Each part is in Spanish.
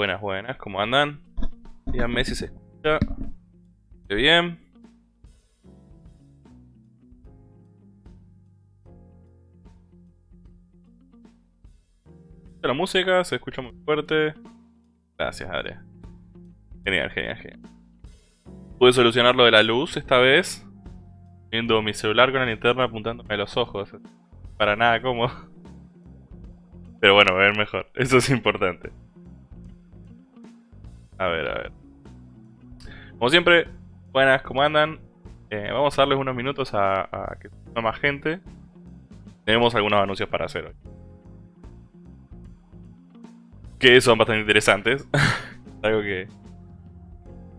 Buenas, buenas, ¿cómo andan? Díganme si se escucha. ¿Qué bien? La música se escucha muy fuerte. Gracias, Adria. Genial, genial, genial. Pude solucionar lo de la luz esta vez. Viendo mi celular con la linterna apuntándome a los ojos. Para nada cómodo. Pero bueno, ver mejor. Eso es importante. A ver, a ver. Como siempre, buenas, ¿cómo andan? Eh, vamos a darles unos minutos a, que se más gente. Tenemos algunos anuncios para hacer hoy. Que son bastante interesantes. Algo que,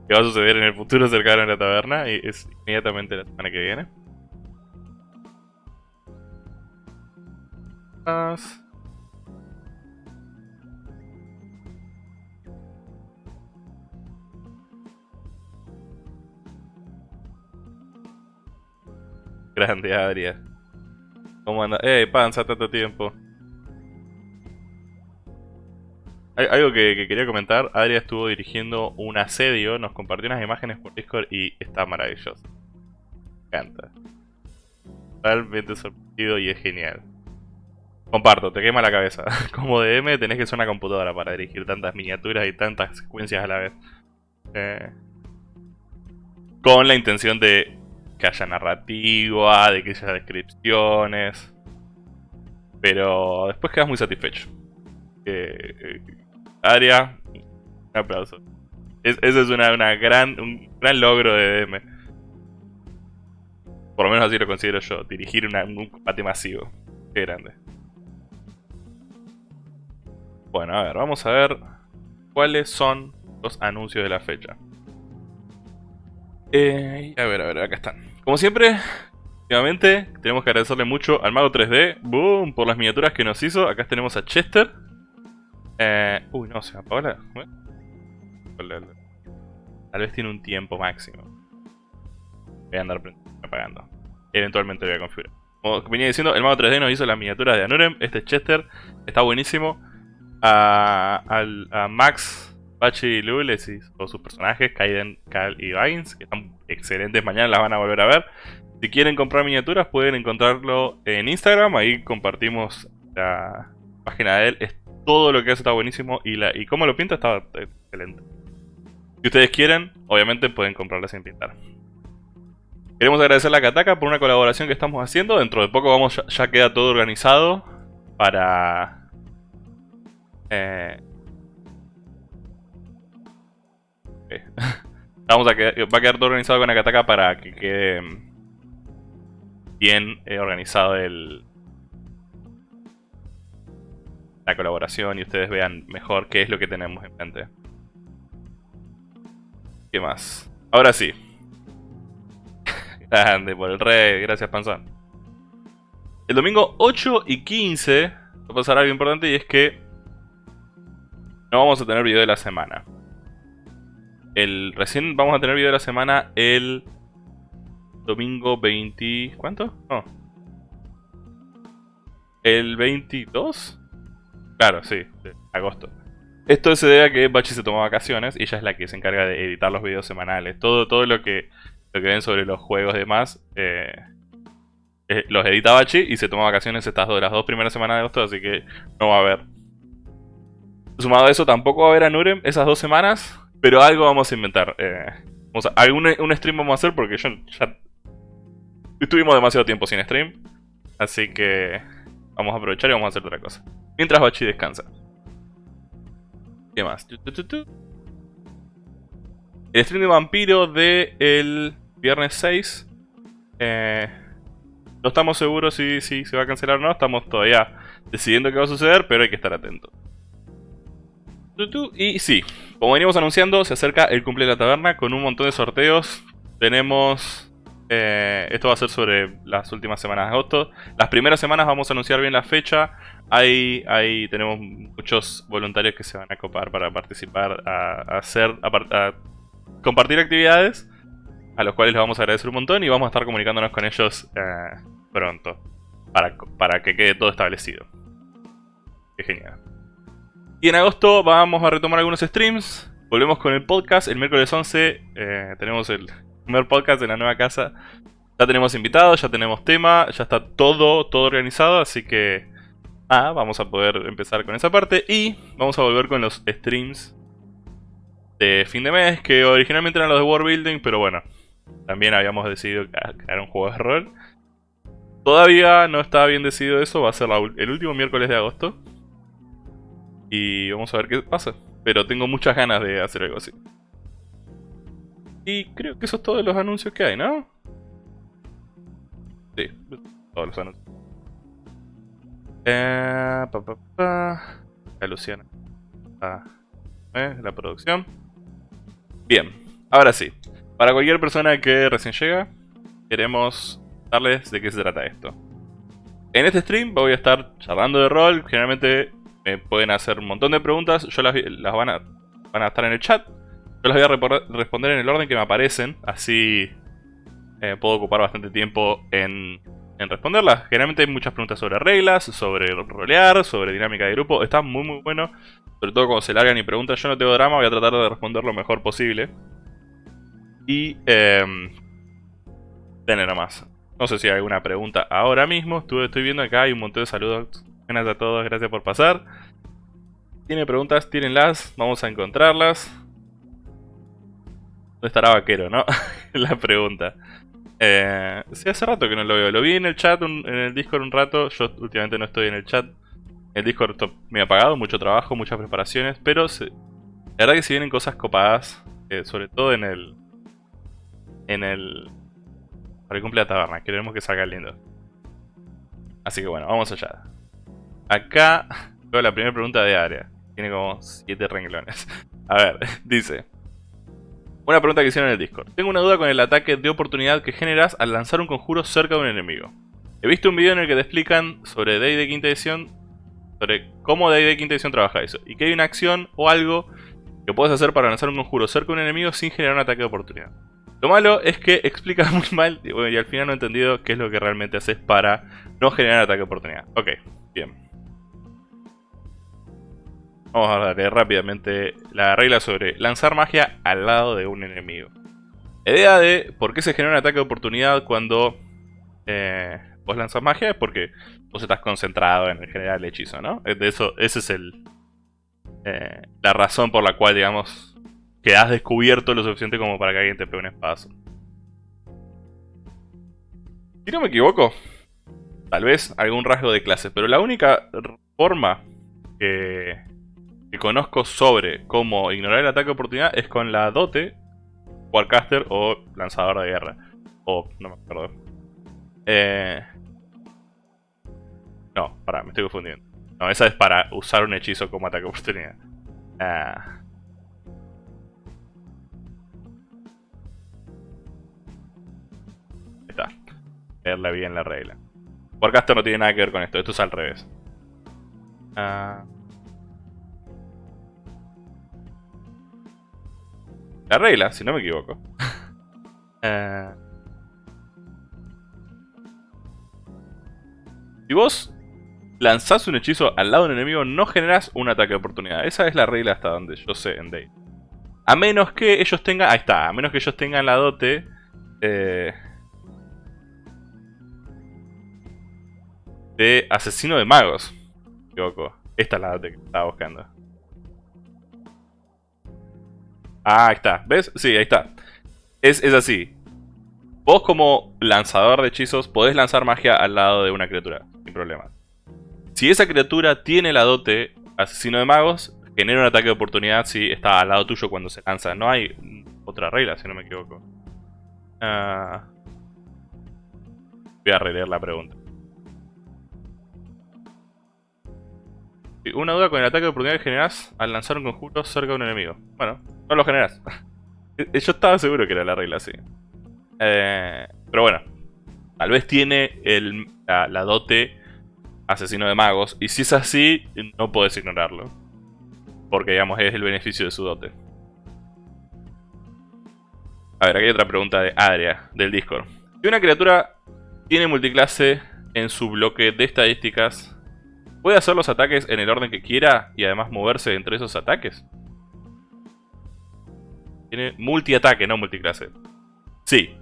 que va a suceder en el futuro cercano en la taberna y es inmediatamente la semana que viene. Grande, Adria. ¿Cómo anda? ¡Ey, panza, tanto tiempo! algo que, quería comentar, Adria estuvo dirigiendo un asedio, nos compartió unas imágenes por Discord y está maravilloso. Me encanta. Realmente sorprendido y es genial. Comparto, te quema la cabeza. Como DM tenés que ser una computadora para dirigir tantas miniaturas y tantas secuencias a la vez. Eh, con la intención de que haya narrativa, de que haya descripciones. Pero después quedas muy satisfecho. Eh, Aria, un aplauso. Es, ese es una, gran, un gran logro de DM. Por lo menos así lo considero yo, dirigir un combate masivo. Qué grande. Bueno, a ver, vamos a ver cuáles son los anuncios de la fecha. Eh, a ver, a ver, acá están. Como siempre, nuevamente tenemos que agradecerle mucho al Mago 3D, boom, por las miniaturas que nos hizo. Acá tenemos a Chester. Eh, uy, no, se me apagó la... Tal vez tiene un tiempo máximo. Voy a andar apagando. Eventualmente lo voy a configurar. Como venía diciendo, el Mago 3D nos hizo las miniaturas de Anurem. Este es Chester. Está buenísimo. A, a Max Bachi y Lules y sus personajes, Kaiden, Cal y Vines, que están excelentes, mañana las van a volver a ver. Si quieren comprar miniaturas pueden encontrarlo en Instagram, ahí compartimos la página de él, es todo lo que hace está buenísimo y, la, y cómo lo pinta está excelente. Si ustedes quieren, obviamente pueden comprarla sin pintar. Queremos agradecerle a Kataka por una colaboración que estamos haciendo, dentro de poco vamos ya, queda todo organizado para... Eh, Vamos a va a quedar todo organizado con Akataka para que quede bien eh, organizado el, la colaboración y ustedes vean mejor qué es lo que tenemos en mente. ¿Qué más? Ahora sí. Grande por el rey, gracias Panzón. El domingo 8 y 15 va a pasar algo importante y es que no vamos a tener video de la semana. El, recién vamos a tener video de la semana el domingo 20... ¿Cuánto? No. ¿El 22? Claro, sí, agosto. Esto se debe a que Bachi se tomó vacaciones y ella es la que se encarga de editar los videos semanales. Todo, todo lo que lo que ven sobre los juegos y demás, eh, eh, los edita Bachi y se toma vacaciones estas dos, las dos primeras semanas de agosto, así que no va a haber. Sumado a eso, tampoco va a haber a Nurem esas dos semanas, pero algo vamos a inventar. Eh, algún un stream vamos a hacer porque yo ya estuvimos demasiado tiempo sin stream, así que vamos a aprovechar y vamos a hacer otra cosa. Mientras Bachi descansa. ¿Qué más? El stream de vampiro de el viernes 6. Eh, no estamos seguros si, si, se va a cancelar o no. Estamos todavía decidiendo qué va a suceder, pero hay que estar atento. Y sí, como venimos anunciando, se acerca el cumple de la taberna con un montón de sorteos. Tenemos... Eh, esto va a ser sobre las últimas semanas de agosto. Las primeras semanas vamos a anunciar bien la fecha. Ahí, ahí tenemos muchos voluntarios que se van a copar para participar, a, hacer, a, compartir actividades, a los cuales les vamos a agradecer un montón y vamos a estar comunicándonos con ellos eh, pronto, para, para que quede todo establecido. Qué genial. Y en agosto vamos a retomar algunos streams, volvemos con el podcast, el miércoles 11 eh, tenemos el primer podcast en la nueva casa. Ya tenemos invitados, ya tenemos tema, ya está todo, todo organizado, así que Ah, vamos a poder empezar con esa parte y vamos a volver con los streams de fin de mes, que originalmente eran los de World Building, pero bueno, también habíamos decidido crear un juego de rol. Todavía no está bien decidido eso, va a ser el último miércoles de agosto. Y vamos a ver qué pasa. Pero tengo muchas ganas de hacer algo así. Y creo que eso es todos los anuncios que hay, ¿no? Sí, todos los anuncios. Eh, La Luciana. Ah, eh, la producción. Bien, ahora sí. Para cualquier persona que recién llega, queremos darles de qué se trata esto. En este stream voy a estar charlando de rol. Generalmente me pueden hacer un montón de preguntas. Yo las, van, a, van a estar en el chat. Yo las voy a responder en el orden que me aparecen. Así eh, puedo ocupar bastante tiempo en en responderlas. Generalmente hay muchas preguntas sobre reglas, sobre rolear, sobre dinámica de grupo. Está muy muy bueno. Sobre todo cuando se largan y preguntan. Yo no tengo drama, voy a tratar de responder lo mejor posible. Y... Eh, tener nomás. No sé si hay alguna pregunta ahora mismo. Estoy viendo acá, hay un montón de saludos. Buenas a todos, gracias por pasar. Tiene preguntas, tírenlas, vamos a encontrarlas. ¿Dónde estará Vaquero, no? La pregunta. Eh, sí, hace rato que no lo veo. Lo vi en el chat, en el Discord un rato. Yo últimamente no estoy en el chat. El Discord me ha pagado, mucho trabajo, muchas preparaciones. Pero la verdad que si vienen cosas copadas. Eh, sobre todo en el... En el... Para el cumple de taberna. Queremos que salga lindo. Así que bueno, vamos allá. Acá veo la primera pregunta de área. Tiene como 7 renglones. A ver, dice... Una pregunta que hicieron en el Discord. Tengo una duda con el ataque de oportunidad que generas al lanzar un conjuro cerca de un enemigo. He visto un video en el que te explican sobre de quinta edición, sobre cómo de quinta edición trabaja eso, y que hay una acción o algo que puedes hacer para lanzar un conjuro cerca de un enemigo sin generar un ataque de oportunidad. Lo malo es que explica muy mal y, y al final no he entendido qué es lo que realmente haces para no generar ataque de oportunidad. Ok, bien. Vamos a darle rápidamente la regla sobre lanzar magia al lado de un enemigo. La idea de por qué se genera un ataque de oportunidad cuando eh, vos lanzas magia es porque vos estás concentrado en generar el hechizo, ¿no? De eso, esa es el, eh, la razón por la cual, digamos, quedas descubierto lo suficiente como para que alguien te pegue un espazo. Si no me equivoco, tal vez algún rasgo de clase, pero la única forma que conozco sobre cómo ignorar el ataque de oportunidad es con la dote, Warcaster o lanzador de guerra. O, no me acuerdo. Eh... No, pará, me estoy confundiendo. No, esa es para usar un hechizo como ataque oportunidad. Ah. Está. Leerle bien la regla. Esto no tiene nada que ver con esto, esto es al revés. Ah. La regla, si no me equivoco. Ah. Si vos lanzás un hechizo al lado de un enemigo, no generás un ataque de oportunidad. Esa es la regla hasta donde yo sé en Day. A menos que ellos tengan... Ahí está, a menos que ellos tengan la dote... Eh, de asesino de magos. Me equivoco. Esta es la dote que estaba buscando. Ah, ahí está. ¿Ves? Sí, ahí está. Es, es así. Vos como lanzador de hechizos podés lanzar magia al lado de una criatura, sin problema. Si esa criatura tiene la dote asesino de magos, genera un ataque de oportunidad si está al lado tuyo cuando se lanza. No hay otra regla, si no me equivoco. Ah. Voy a releer la pregunta. Una duda con el ataque de oportunidad que generas al lanzar un conjuro cerca de un enemigo. Bueno, no lo generas. Yo estaba seguro que era la regla así. Eh, pero bueno, tal vez tiene el, la, dote asesino de magos. Y si es así, no puedes ignorarlo. Porque digamos es el beneficio de su dote. A ver, aquí hay otra pregunta de Adria, del Discord. Si una criatura tiene multiclase en su bloque de estadísticas, ¿puede hacer los ataques en el orden que quiera y además moverse entre esos ataques? Tiene multiataque, no multiclase. Sí,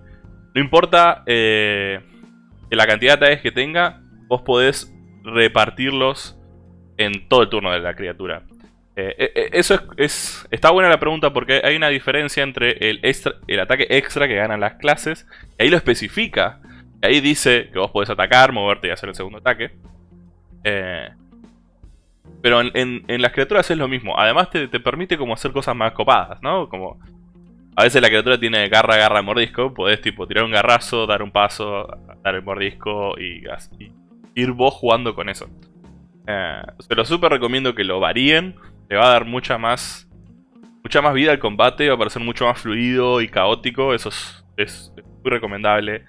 no importa eh, la cantidad de ataques que tenga, vos podés repartirlos en todo el turno de la criatura. Eh, eh, eso es, está buena la pregunta porque hay una diferencia entre el, el ataque extra que ganan las clases. Y ahí lo especifica. ahí dice que vos podés atacar, moverte y hacer el segundo ataque. pero en, las criaturas es lo mismo. Además te, te, permite como hacer cosas más copadas, ¿no? Como a veces la criatura tiene garra, garra, mordisco. Podés tipo tirar un garrazo, dar un paso, dar el mordisco y, ir vos jugando con eso. Eh, se lo súper recomiendo que lo varíen. Le va a dar mucha más mucha más vida al combate. Va a parecer mucho más fluido y caótico. Eso es, muy recomendable.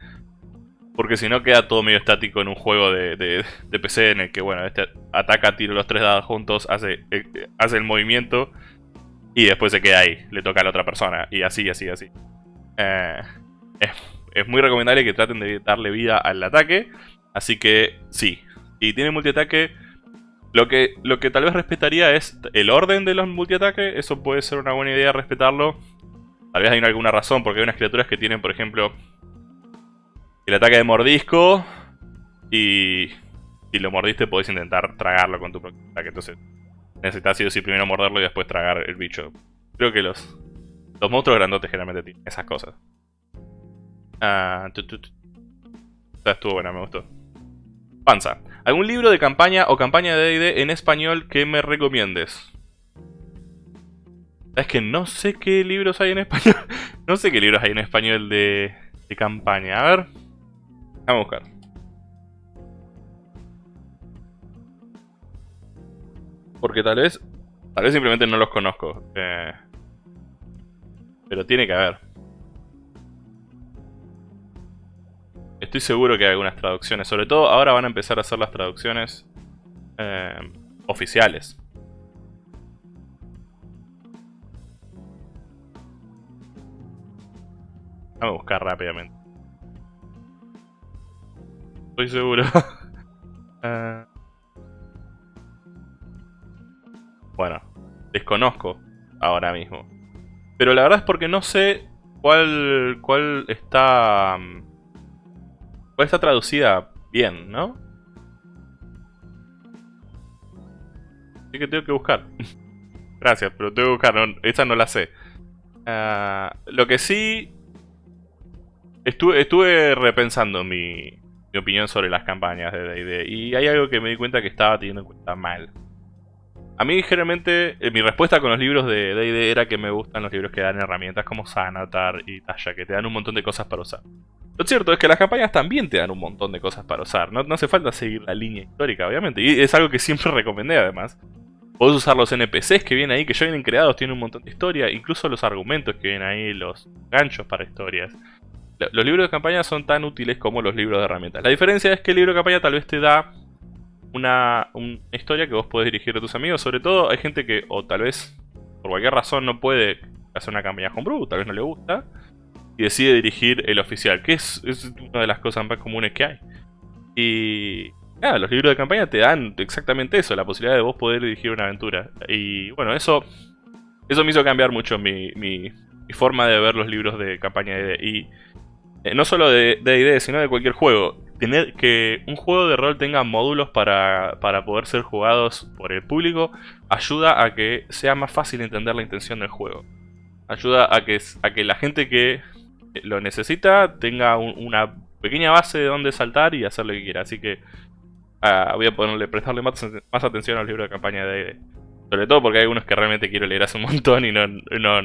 Porque si no queda todo medio estático en un juego de, PC en el que, bueno, este ataca, tira los tres dados juntos, hace, eh, hace el movimiento y después se queda ahí, le toca a la otra persona, y así, así, así. Eh, es, muy recomendable que traten de darle vida al ataque, así que sí. Y tiene multiataque, lo que, lo que tal vez respetaría es el orden de los multiataques, eso puede ser una buena idea respetarlo. Tal vez hay alguna razón, porque hay unas criaturas que tienen, por ejemplo, el ataque de mordisco, y si lo mordiste podés intentar tragarlo con tu ataque, entonces necesitas sí o primero morderlo y después tragar el bicho. Creo que los, los monstruos grandotes generalmente tienen esas cosas. Ah, estuvo buena, me gustó. Panza. ¿Algún libro de campaña o campaña de D&D en español que me recomiendes? Es que no sé qué libros hay en español. no sé qué libros hay en español de, de campaña. A ver. Vamos a buscar. Porque tal vez... Tal vez simplemente no los conozco. Eh, pero tiene que haber. Estoy seguro que hay algunas traducciones. Sobre todo ahora van a empezar a hacer las traducciones eh, oficiales. Vamos a buscar rápidamente. Estoy seguro. uh, Bueno, desconozco ahora mismo. Pero la verdad es porque no sé cuál, cuál está... Mm, cuál está traducida bien, ¿no? Así que tengo que buscar. Gracias, pero tengo que buscar. esa no la sé. Ah, lo que sí... Estuve, estuve repensando mi, mi opinión sobre las campañas de D&D. Y hay algo que me di cuenta que estaba teniendo en cuenta mal. A mí generalmente eh, mi respuesta con los libros de D&D era que me gustan los libros que dan herramientas como Sanatar y Tasha, que te dan un montón de cosas para usar. Lo cierto es que las campañas también te dan un montón de cosas para usar. No, no hace falta seguir la línea histórica, obviamente. Y es algo que siempre recomendé, además. Podés usar los NPCs que vienen ahí, que ya vienen creados, tienen un montón de historia. Incluso los argumentos que vienen ahí, los ganchos para historias. Los libros de campaña son tan útiles como los libros de herramientas. La diferencia es que el libro de campaña tal vez te da una, una historia que vos podés dirigir a tus amigos. Sobre todo hay gente que, o tal vez por cualquier razón, no puede hacer una campaña homebrew, tal vez no le gusta. Y decide dirigir el oficial, que es, es una de las cosas más comunes que hay. Y los libros de campaña te dan exactamente eso, la posibilidad de vos poder dirigir una aventura. Y bueno, eso, eso me hizo cambiar mucho mi, mi, forma de ver los libros de campaña de Y eh, no solo de D&D, sino de cualquier juego. Tener que un juego de rol tenga módulos para, para, poder ser jugados por el público ayuda a que sea más fácil entender la intención del juego. Ayuda a que, a que la gente que lo necesita tenga una pequeña base de donde saltar y hacer lo que quiera. Así que ah, voy a ponerle, prestarle más, más atención al libro de campaña de Sobre todo porque hay algunos que realmente quiero leer hace un montón y no, no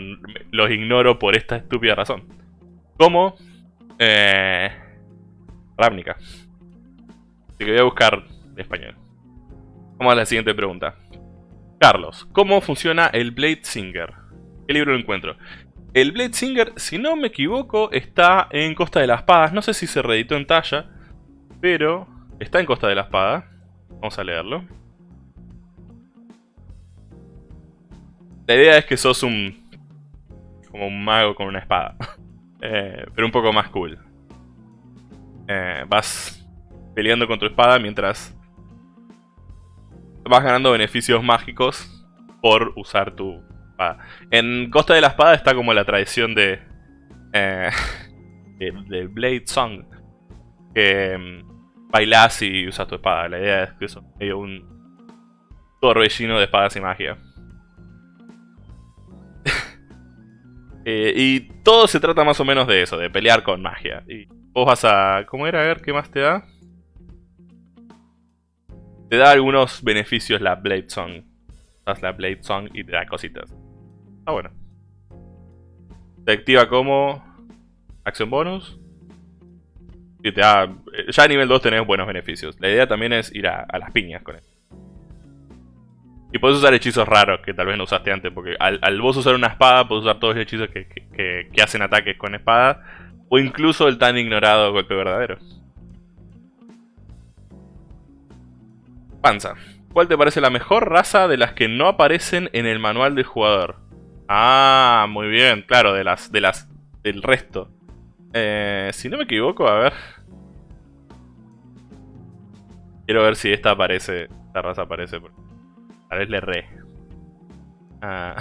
los ignoro por esta estúpida razón. Como eh, Ravnica. Así que voy a buscar español. Vamos a la siguiente pregunta. Carlos, ¿cómo funciona el Blade Singer? ¿Qué libro lo encuentro? El Blade Singer, si no me equivoco, está en Costa de la Espada. No sé si se reeditó en talla, pero está en Costa de la Espada. Vamos a leerlo. La idea es que sos un... como un mago con una espada. Eh, pero un poco más cool. Eh, vas peleando con tu espada mientras vas ganando beneficios mágicos por usar tu espada. En Costa de la Espada está como la tradición de... Eh, de, Blade Song. Que mm, bailas y usas tu espada. La idea es que eso es un torbellino de espadas y magia. Eh, y todo se trata más o menos de eso, de pelear con magia. Vos vas a... ¿Cómo era? A ver, ¿qué más te da? Te da algunos beneficios la Blade Song. Das la Blade Song y te da cositas. Ah, bueno. Te activa como... Acción bonus. Y te da... Ya a nivel 2 tenés buenos beneficios. La idea también es ir a, las piñas con él. Y puedes usar hechizos raros que tal vez no usaste antes, porque al, vos usar una espada, puedes usar todos los hechizos que, hacen ataques con espada, o incluso el tan ignorado golpe verdadero. Panza. ¿Cuál te parece la mejor raza de las que no aparecen en el manual del jugador? Ah, muy bien, claro, de las, de las, del resto. Eh, si no me equivoco, a ver. Quiero ver si esta aparece, esta raza aparece. A ver, le re. Ah.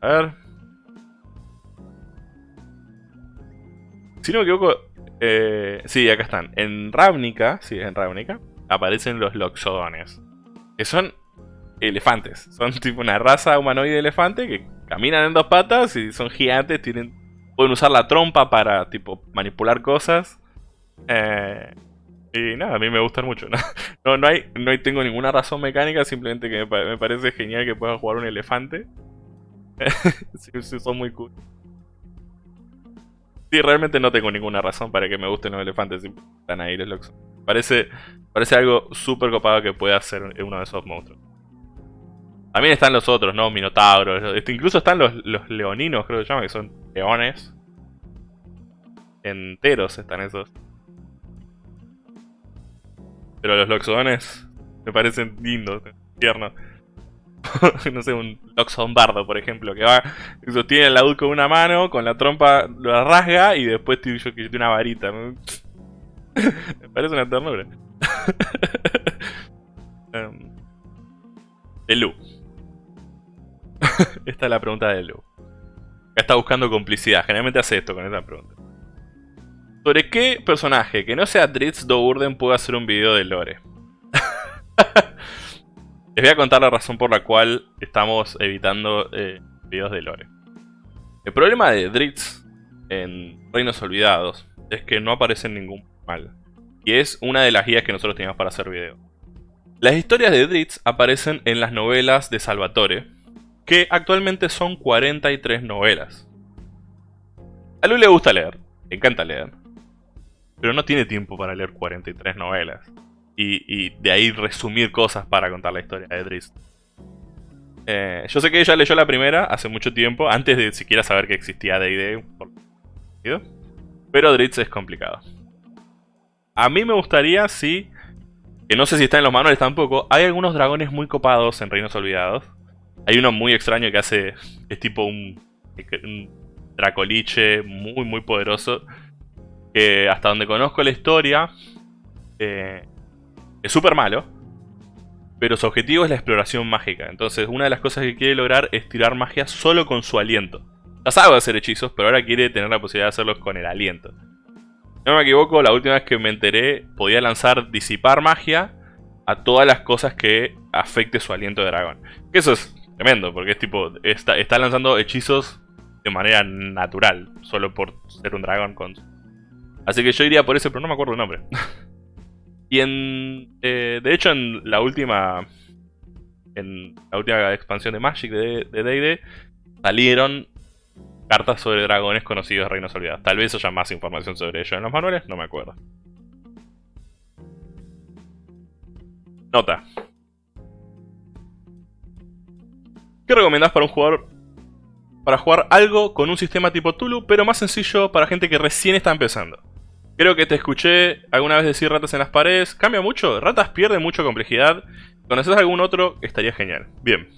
A ver. Si no me equivoco, eh, sí, acá están. En Ravnica, sí, en Ravnica, aparecen los Loxodones. Que son elefantes. Son tipo una raza humanoide de elefante que caminan en dos patas y son gigantes, tienen pueden usar la trompa para tipo manipular cosas. Eh, y nada, a mí me gustan mucho. No, no, hay, no tengo ninguna razón mecánica, simplemente que me, parece genial que puedan jugar un elefante. sí, son muy cool. Sí, realmente no tengo ninguna razón para que me gusten los elefantes. Están ahí los locos. Parece, parece algo súper copado que pueda hacer uno de esos monstruos. También están los otros, ¿no? Minotauros. Este, incluso están los, leoninos, creo que se llaman, que son leones. Enteros están esos. Pero los loxodones me parecen lindos, tiernos. no sé, un Loxodon bardo, por ejemplo, que va, sostiene el laúd con una mano, con la trompa lo rasga y después tiene, una varita. me parece una ternura. um, de Lu. Esta es la pregunta de Lu. Acá está buscando complicidad. Generalmente hace esto con esta pregunta. ¿Sobre qué personaje que no sea Dritz Dourden puedo hacer un video de lore? Les voy a contar la razón por la cual estamos evitando eh, videos de lore. El problema de Dritz en Reinos Olvidados es que no aparece en ningún mal. Y es una de las guías que nosotros teníamos para hacer video. Las historias de Dritz aparecen en las novelas de Salvatore, que actualmente son 43 novelas. A Lu le gusta leer, le encanta leer. Pero no tiene tiempo para leer 43 novelas. Y, de ahí resumir cosas para contar la historia de Driz. Eh, yo sé que ella leyó la primera hace mucho tiempo, antes de siquiera saber que existía D&D. Pero Dritz es complicado. A mí me gustaría, sí, que no sé si está en los manuales tampoco, hay algunos dragones muy copados en Reinos Olvidados. Hay uno muy extraño que hace, es tipo un, dracoliche muy muy poderoso. Que hasta donde conozco la historia, eh, es súper malo. Pero su objetivo es la exploración mágica. Entonces una de las cosas que quiere lograr es tirar magia solo con su aliento. Ya sabe hacer hechizos, pero ahora quiere tener la posibilidad de hacerlos con el aliento. No me equivoco, la última vez que me enteré podía lanzar disipar magia a todas las cosas que afecte su aliento de dragón. Que eso es tremendo, porque es tipo, está, está lanzando hechizos de manera natural, solo por ser un dragón con... Así que yo iría por ese, pero no me acuerdo el nombre. y en... Eh, de hecho, en la última... En la última expansión de Magic de D&D salieron cartas sobre dragones conocidos de Reinos Olvidados. Tal vez haya más información sobre ello en los manuales, no me acuerdo. Nota. ¿Qué recomendás para un jugador? Para jugar algo con un sistema tipo Tulu, pero más sencillo para gente que recién está empezando. Creo que te escuché alguna vez decir ratas en las paredes. ¿Cambia mucho? Ratas pierde mucha complejidad. ¿Conoces algún otro? Estaría genial. Bien.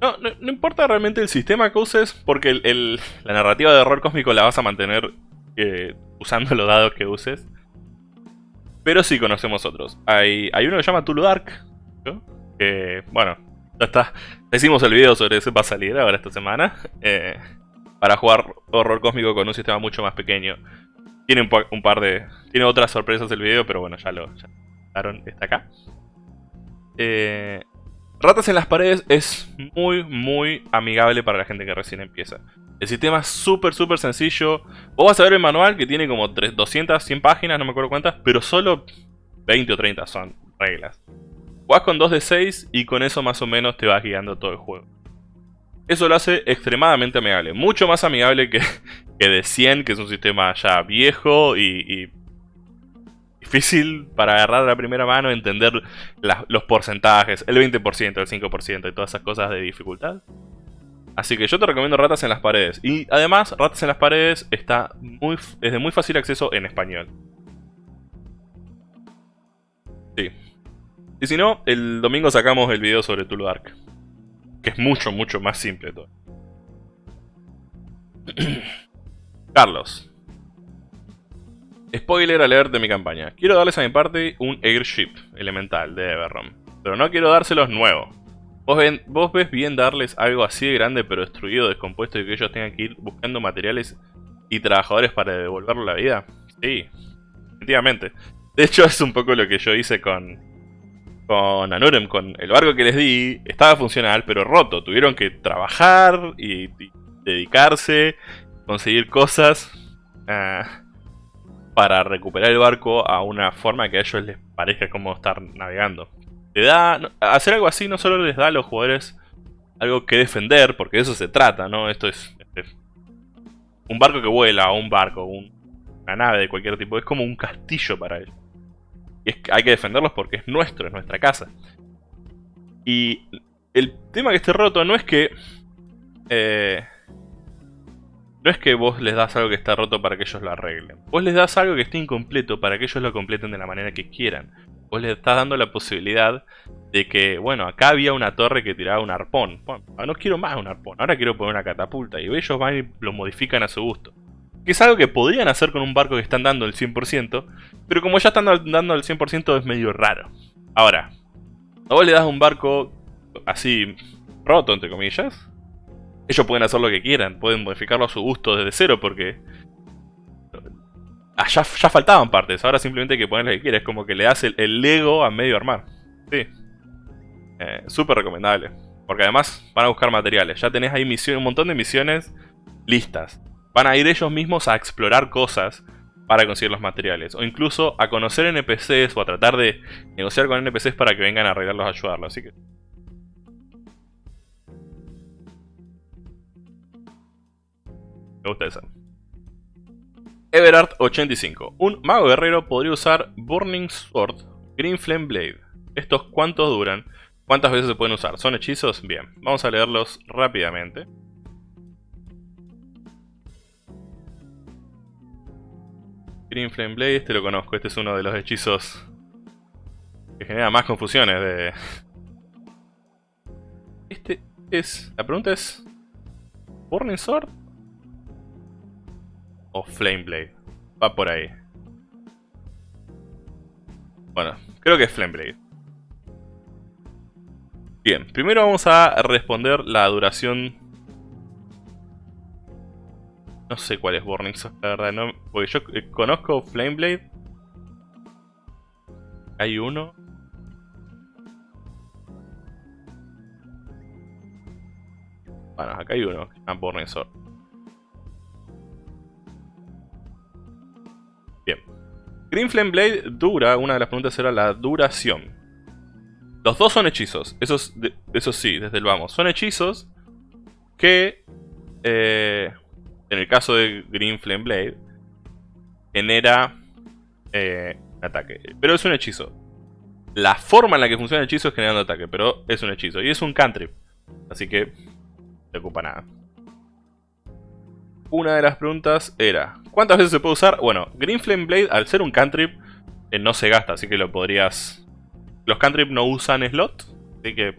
No, importa realmente el sistema que uses, porque la narrativa de horror cósmico la vas a mantener eh, usando los dados que uses. Pero sí conocemos otros. Hay, hay uno que se llama Tulu Dark, que, bueno, ya está. Hicimos el video sobre ese, va a salir ahora esta semana. Eh, para jugar horror cósmico con un sistema mucho más pequeño. Tiene un, par de... Tiene otras sorpresas el video, pero bueno, ya lo... Ya está acá. Eh, Ratas en las paredes es muy, muy amigable para la gente que recién empieza. El sistema es súper, súper sencillo. Vos vas a ver el manual que tiene como 200, 100 páginas, no me acuerdo cuántas, pero solo 20 o 30 son reglas. Jugás con 2 de 6 y con eso más o menos te vas guiando todo el juego. Eso lo hace extremadamente amigable. Mucho más amigable que, que de 100, que es un sistema ya viejo y difícil para agarrar la primera mano entender los porcentajes, el 20%, el 5% y todas esas cosas de dificultad. Así que yo te recomiendo Ratas en las Paredes. Y además, Ratas en las Paredes está muy, es de muy fácil acceso en español. Sí. Y si no, el domingo sacamos el video sobre Tulu Dark. Que es mucho, mucho más simple todo. Carlos. Spoiler alert de mi campaña. Quiero darles a mi parte un Airship elemental de Everron. Pero no quiero dárselos nuevos. ¿Vos, ves bien darles algo así de grande pero destruido, descompuesto y que ellos tengan que ir buscando materiales y trabajadores para devolverlo la vida? Sí, efectivamente. De hecho es un poco lo que yo hice con, con Anurem, con el barco que les di, estaba funcional pero roto. Tuvieron que trabajar y, dedicarse, conseguir cosas. Ah, para recuperar el barco a una forma que a ellos les parezca como estar navegando. Le da, hacer algo así no solo les da a los jugadores algo que defender, porque de eso se trata, ¿no? Esto es, un barco que vuela, un barco, una nave de cualquier tipo, es como un castillo para ellos. Y es, hay que defenderlos porque es nuestro, es nuestra casa. Y el tema que esté roto no es que... Eh, no es que vos les das algo que está roto para que ellos lo arreglen. Vos les das algo que esté incompleto para que ellos lo completen de la manera que quieran. Vos les estás dando la posibilidad de que, bueno, acá había una torre que tiraba un arpón. Bueno, no quiero más un arpón, ahora quiero poner una catapulta. Y ellos van y lo modifican a su gusto. Que es algo que podrían hacer con un barco que están dando el 100%, pero como ya están dando el 100% es medio raro. Ahora, a vos le das un barco así roto, entre comillas, ellos pueden hacer lo que quieran, pueden modificarlo a su gusto desde cero porque... ya, faltaban partes, ahora simplemente hay que poner lo que quieras, es como que le das el, Lego a medio armar. Sí. Eh, Súper recomendable. Porque además van a buscar materiales. Ya tenés ahí misiones, un montón de misiones listas. Van a ir ellos mismos a explorar cosas para conseguir los materiales. O incluso a conocer NPCs o a tratar de negociar con NPCs para que vengan a arreglarlos, a ayudarlos. Me gusta esa. Everard85. Un mago guerrero podría usar Burning Sword, Green Flame Blade. ¿Estos cuántos duran? ¿Cuántas veces se pueden usar? ¿Son hechizos? Bien, vamos a leerlos rápidamente. Green Flame Blade, este lo conozco, este es uno de los hechizos que genera más confusiones de... Este es... La pregunta es... ¿Burning Sword? ¿O Flame Blade? Va por ahí. Bueno, creo que es Flame Blade. Bien, primero vamos a responder la duración... No sé cuál es Burning Sword, la verdad, no, porque yo eh, conozco Flame Blade. Hay uno. Bueno, acá hay uno, que Burning Sword. Bien. Green Flame Blade dura, una de las preguntas era la duración. Los dos son hechizos, eso, sí, desde el vamos. Son hechizos que, eh, en el caso de Green Flame Blade, genera eh, ataque. Pero es un hechizo. La forma en la que funciona el hechizo es generando ataque, pero es un hechizo. Y es un cantrip, así que no te ocupa nada. Una de las preguntas era, ¿cuántas veces se puede usar? Bueno, Green Flame Blade, al ser un cantrip, eh, no se gasta, así que lo podrías los cantrip no usan slot, así que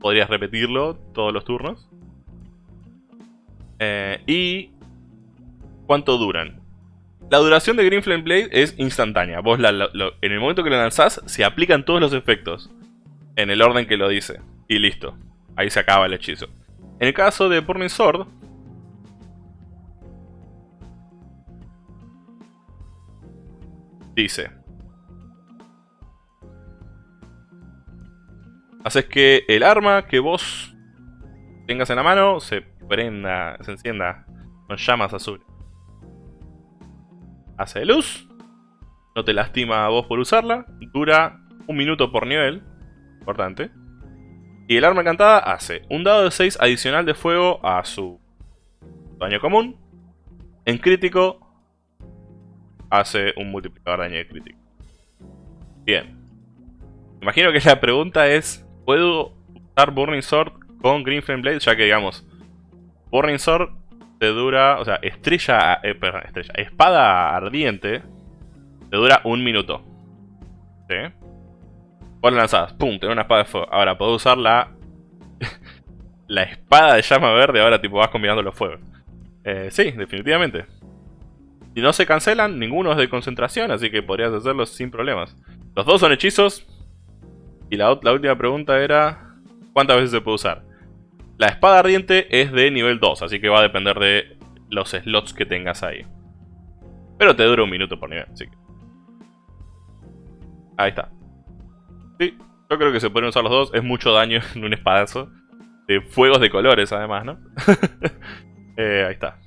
podrías repetirlo todos los turnos. Eh, y cuánto duran. La duración de Green Flame Blade es instantánea. Vos en el momento que lo lanzás, se aplican todos los efectos. En el orden que lo dice. Y listo. Ahí se acaba el hechizo. En el caso de Burning Sword... Dice... Haces que el arma que vos tengas en la mano se prenda, se encienda con llamas azules. Hace luz. No te lastima a vos por usarla. Dura un minuto por nivel. Importante. Y el arma encantada hace un dado de 6 adicional de fuego a su daño común. En crítico hace un multiplicador de daño de crítico. Bien. Imagino que la pregunta es puedo usar Burning Sword con Green Flame Blade, ya que digamos, Burning Sword te dura, o sea, estrella, eh, estrella, espada ardiente, te dura un minuto. ¿Sí? Vos la pum, tenés una espada de fuego. Ahora, puedo usar la, la espada de llama verde, ahora tipo vas combinando los fuegos. Eh, sí, definitivamente. Y no se cancelan, ninguno es de concentración, así que podrías hacerlos sin problemas. Los dos son hechizos, y la, última pregunta era... ¿Cuántas veces se puede usar? La espada ardiente es de nivel 2, así que va a depender de los slots que tengas ahí. Pero te dura un minuto por nivel, así que... Ahí está. Sí, yo creo que se pueden usar los dos. Es mucho daño en un espadazo. De fuegos de colores, además, ¿no? Eh, ahí está.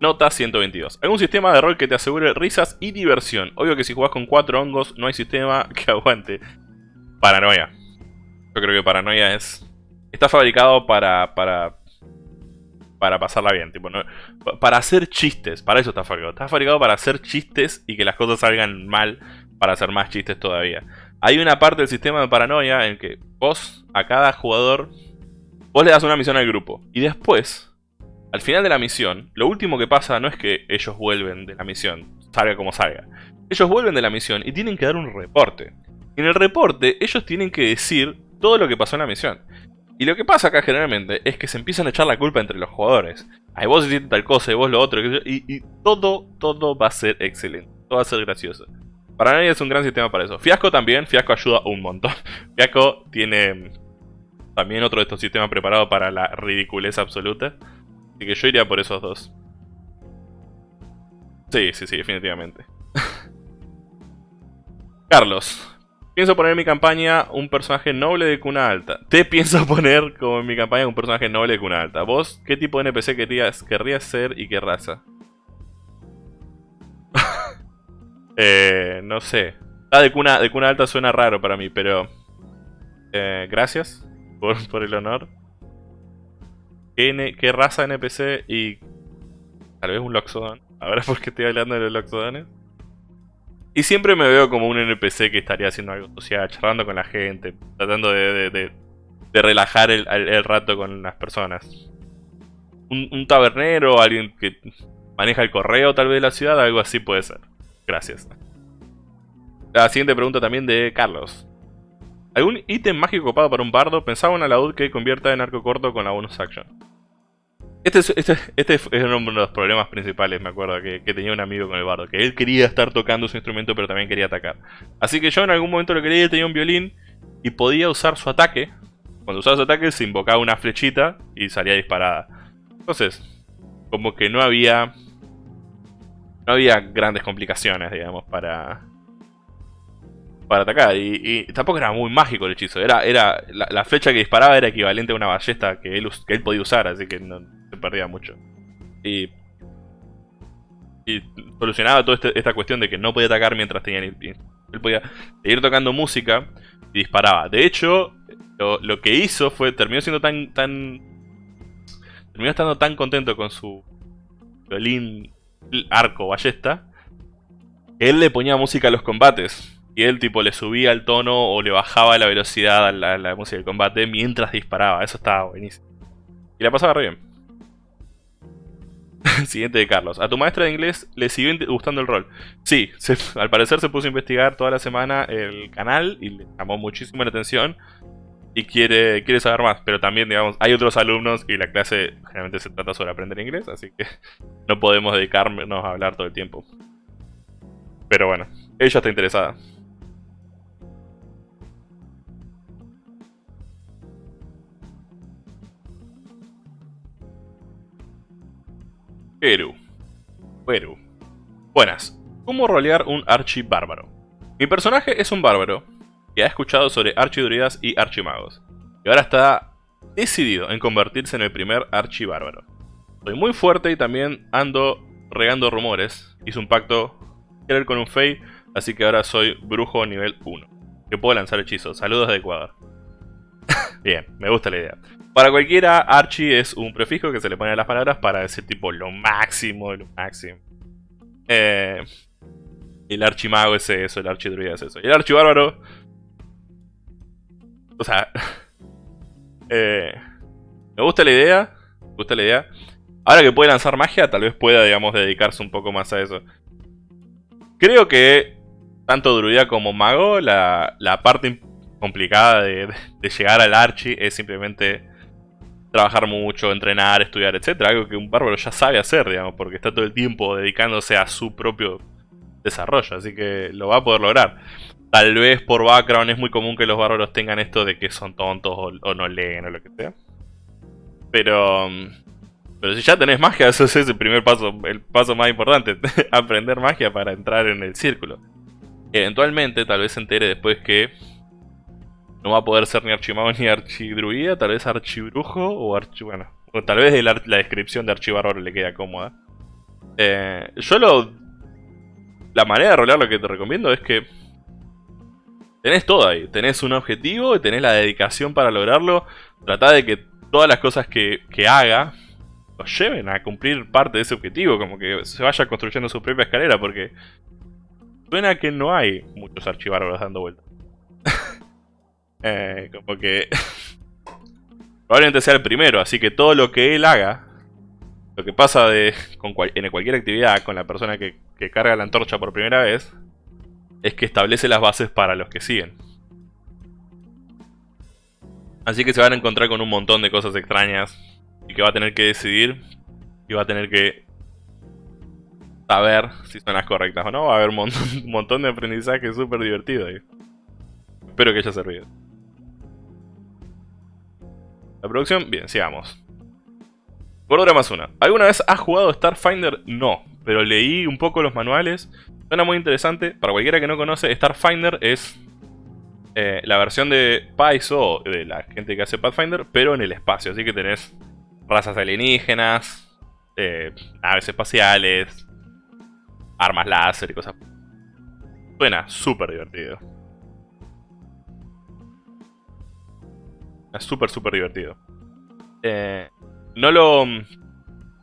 Nota 122. Algún sistema de rol que te asegure risas y diversión. Obvio que si jugás con cuatro hongos no hay sistema que aguante. Paranoia. Yo creo que paranoia es... Está fabricado para... para para pasarla bien, tipo, para hacer chistes, para eso está fabricado. Está fabricado para hacer chistes y que las cosas salgan mal para hacer más chistes todavía. Hay una parte del sistema de paranoia en que vos, a cada jugador, vos le das una misión al grupo. Y después, al final de la misión, lo último que pasa no es que ellos vuelven de la misión, salga como salga. Ellos vuelven de la misión y tienen que dar un reporte. En el reporte, ellos tienen que decir todo lo que pasó en la misión. Y lo que pasa acá generalmente es que se empiezan a echar la culpa entre los jugadores. Ay, vos hiciste tal cosa y vos lo otro. Y, y todo, todo va a ser excelente. Todo va a ser gracioso. Para nadie es un gran sistema para eso. Fiasco también, Fiasco ayuda un montón. Fiasco tiene también otro de estos sistemas preparados para la ridiculez absoluta. Así que yo iría por esos dos. Sí, sí, sí, definitivamente. Carlos. Pienso poner en mi campaña un personaje noble de cuna alta. Te pienso poner como en mi campaña un personaje noble de cuna alta. ¿Vos qué tipo de NPC querrías, querrías ser y qué raza? eh, no sé. Ah, de cuna, de cuna alta suena raro para mí, pero... Eh, gracias. por, por el honor. ¿Qué, ¿Qué, raza NPC y tal vez un Loxodon? Ahora porque estoy hablando de los Loxodones. Y siempre me veo como un NPC que estaría haciendo algo social, charlando con la gente, tratando de, relajar el, el, rato con las personas. Un, un tabernero, alguien que maneja el correo tal vez de la ciudad, algo así puede ser. Gracias. La siguiente pregunta también de Carlos. ¿Algún ítem mágico copado para un bardo? Pensaba en una laúd que convierta en arco corto con la bonus action. Este es, este, este es, uno de los problemas principales, me acuerdo, que, tenía un amigo con el bardo. Que él quería estar tocando su instrumento, pero también quería atacar. Así que yo en algún momento lo quería, tenía un violín y podía usar su ataque. Cuando usaba su ataque se invocaba una flechita y salía disparada. Entonces, como que no había... No había grandes complicaciones, digamos, para, para atacar. Y, tampoco era muy mágico el hechizo. Era, era la, flecha que disparaba era equivalente a una ballesta que él, que él podía usar, así que no se perdía mucho. Y, solucionaba toda este, esta cuestión de que no podía atacar mientras tenía... Él podía seguir tocando música y disparaba. De hecho, lo, que hizo fue... Terminó siendo tan... tan terminó estando tan contento con su violín arco ballesta él le ponía música a los combates. Y él tipo le subía el tono o le bajaba la velocidad a la, música del combate mientras disparaba. Eso estaba buenísimo. Y la pasaba re bien. Siguiente de Carlos. A tu maestra de inglés le siguió gustando el rol. Sí, al parecer se puso a investigar toda la semana el canal y le llamó muchísimo la atención. Y quiere, quiere saber más, pero también, digamos, hay otros alumnos y la clase generalmente se trata sobre aprender inglés, así que no podemos dedicarnos a hablar todo el tiempo. Pero bueno, ella está interesada. Eru. Eru. Buenas. ¿Cómo rolear un archi bárbaro? Mi personaje es un bárbaro que ha escuchado sobre archidruidas y archimagos. Y ahora está decidido en convertirse en el primer archibárbaro. Soy muy fuerte y también ando regando rumores. Hice un pacto con un fey, así que ahora soy brujo nivel 1. Que puedo lanzar hechizos. Saludos de Ecuador. Bien, me gusta la idea. Para cualquiera, Archie es un prefijo que se le pone a las palabras para decir tipo lo máximo, lo máximo. Eh, el archimago es eso, el archidruida es eso. Y el archibárbaro... O sea... Eh, me gusta la idea. Me gusta la idea. Ahora que puede lanzar magia, tal vez pueda, digamos, dedicarse un poco más a eso. Creo que tanto druida como mago, la, la parte complicada de, de, llegar al archi es simplemente trabajar mucho, entrenar, estudiar, etcétera, algo que un bárbaro ya sabe hacer, digamos, porque está todo el tiempo dedicándose a su propio desarrollo, así que lo va a poder lograr. Tal vez por background es muy común que los bárbaros tengan esto de que son tontos o, no leen o lo que sea. Pero... Pero si ya tenés magia, eso es el primer paso, el paso más importante. aprender magia para entrar en el círculo. Eventualmente, tal vez se entere después que no va a poder ser ni archimago ni archidruida, tal vez archibrujo o archi... Bueno, o tal vez la, descripción de archibárbaro le queda cómoda. Eh, yo lo... La manera de rolear lo que te recomiendo es que... Tenés todo ahí, tenés un objetivo y tenés la dedicación para lograrlo. Trata de que todas las cosas que, que haga lo lleven a cumplir parte de ese objetivo, como que se vaya construyendo su propia escalera, porque suena que no hay muchos archivárbaros dando vueltas. Eh, como que... probablemente sea el primero, así que todo lo que él haga, lo que pasa de, en cualquier actividad con la persona que, carga la antorcha por primera vez, es que establece las bases para los que siguen. Así que se van a encontrar con un montón de cosas extrañas y que va a tener que decidir y va a tener que saber si son las correctas o no. Va a haber un montón, un montón de aprendizaje súper divertido. Espero que haya servido. La producción, bien, sigamos. Gordura más una. ¿Alguna vez has jugado Starfinder? No, pero leí un poco los manuales. Suena muy interesante. Para cualquiera que no conoce, Starfinder es eh, la versión de Paizo, de la gente que hace Pathfinder, pero en el espacio. Así que tenés razas alienígenas, eh, naves espaciales, armas láser y cosas. Suena súper divertido. Es súper, súper divertido. Eh, no lo...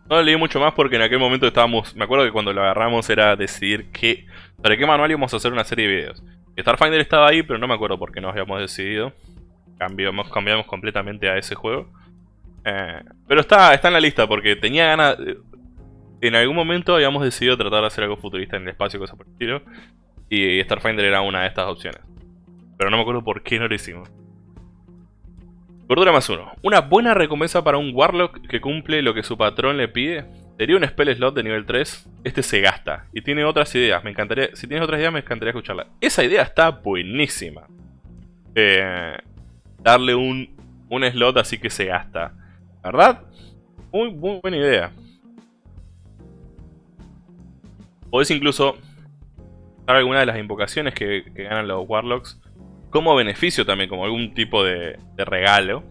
No leí mucho más porque en aquel momento estábamos... Me acuerdo que cuando lo agarramos era decidir qué... Para qué manual íbamos a hacer una serie de videos. Starfinder estaba ahí, pero no me acuerdo por qué nos habíamos decidido. Cambiamos, cambiamos completamente a ese juego. Eh, pero está, está en la lista porque tenía ganas... En algún momento habíamos decidido tratar de hacer algo futurista en el espacio, cosas por el estilo. Y Starfinder era una de estas opciones. Pero no me acuerdo por qué no lo hicimos. Cordura más uno. Una buena recompensa para un Warlock que cumple lo que su patrón le pide. Sería un spell slot de nivel 3. Este se gasta. Y tiene otras ideas. Me encantaría. Si tienes otras ideas, me encantaría escucharla. Esa idea está buenísima. Eh, darle un, un slot así que se gasta. ¿Verdad? Muy, muy buena idea. Podés incluso dar alguna de las invocaciones que ganan los Warlocks como beneficio también, como algún tipo de, regalo.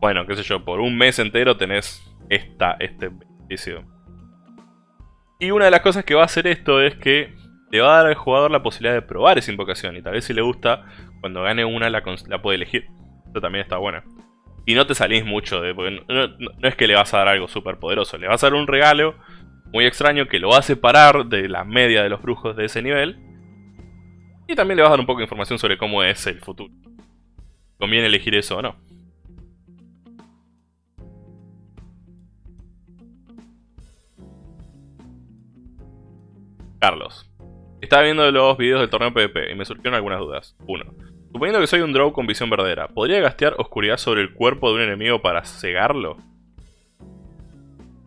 Bueno, qué sé yo, por un mes entero tenés esta, este beneficio. Y una de las cosas que va a hacer esto es que le va a dar al jugador la posibilidad de probar esa invocación. Y tal vez si le gusta, cuando gane una la, puede elegir. Esto también está bueno. Y no te salís mucho de... Porque no, no es que le vas a dar algo súper poderoso. Le vas a dar un regalo muy extraño que lo va a separar de la media de los brujos de ese nivel. Y también le vas a dar un poco de información sobre cómo es el futuro. ¿Conviene elegir eso o no? Carlos. Estaba viendo los videos del torneo PvP y me surgieron algunas dudas. 1. Suponiendo que soy un draw con visión verdadera, ¿podría gastear oscuridad sobre el cuerpo de un enemigo para cegarlo?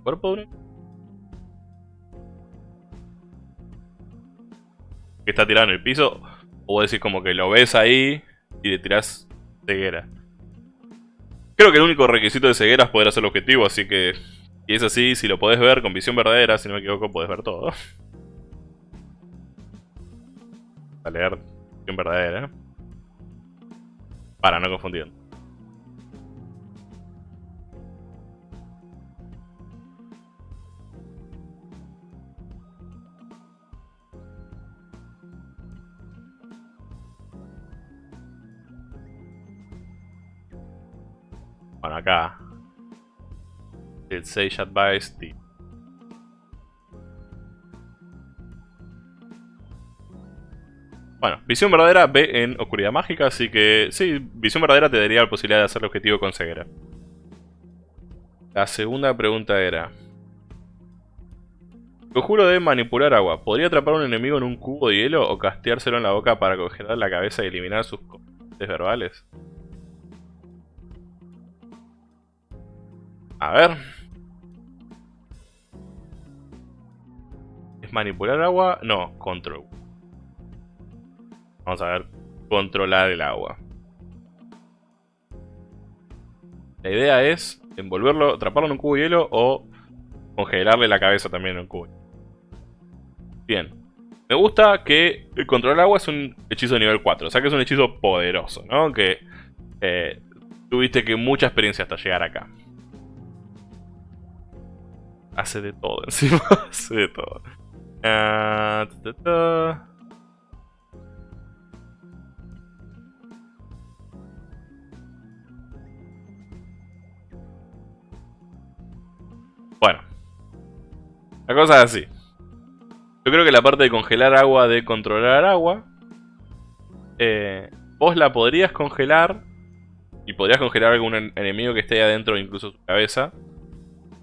¿Cuerpo de un que está tirado en el piso, o decir como que lo ves ahí y le tirás ceguera. Creo que el único requisito de ceguera es poder hacer el objetivo, así que si es así, si lo podés ver con visión verdadera, si no me equivoco, podés ver todo. A leer visión verdadera. Para, no confundir. Bueno, acá. El Sage Advice Bueno, visión verdadera ve en oscuridad mágica, así que sí, visión verdadera te daría la posibilidad de hacer el objetivo con ceguera. La segunda pregunta era... Conjuro de manipular agua. ¿Podría atrapar a un enemigo en un cubo de hielo o casteárselo en la boca para congelar la cabeza y eliminar sus componentes verbales? A ver. ¿Es manipular agua? No, control. Vamos a ver. Controlar el agua. La idea es envolverlo, atraparlo en un cubo de hielo o congelarle la cabeza también en un cubo. Bien. Me gusta que el controlar el agua es un hechizo de nivel 4. O sea que es un hechizo poderoso, ¿no? Que eh, tuviste que mucha experiencia hasta llegar acá. Hace de todo encima. Hace de todo. Ah, bueno. La cosa es así. Yo creo que la parte de congelar agua, de controlar agua, eh, vos la podrías congelar y podrías congelar algún enemigo que esté adentro, incluso su cabeza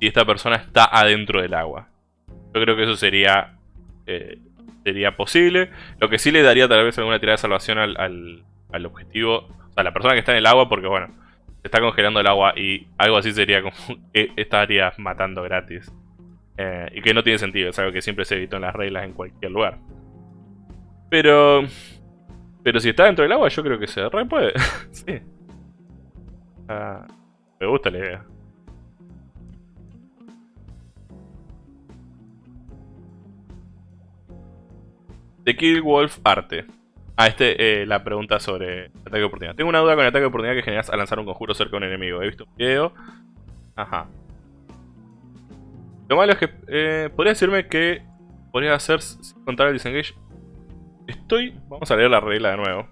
si esta persona está adentro del agua. Yo creo que eso sería eh, sería posible. Lo que sí le daría tal vez alguna tirada de salvación al, objetivo, o sea, a la persona que está en el agua, porque bueno, se está congelando el agua y algo así sería como que estaría matando gratis. Eh, y que no tiene sentido, es algo que siempre se evitó en las reglas en cualquier lugar. Pero... Pero si está dentro del agua, yo creo que se re puede. sí. Ah, me gusta la idea. The Kill Wolf Arte. Ah, este, eh, la pregunta sobre ataque de oportunidad. Tengo una duda con el ataque de oportunidad que generas al lanzar un conjuro cerca de un enemigo. He visto un video. Ajá. Lo malo es que... Eh, podría decirme que... Podría hacer sin contar el disengage. Estoy... Vamos a leer la regla de nuevo.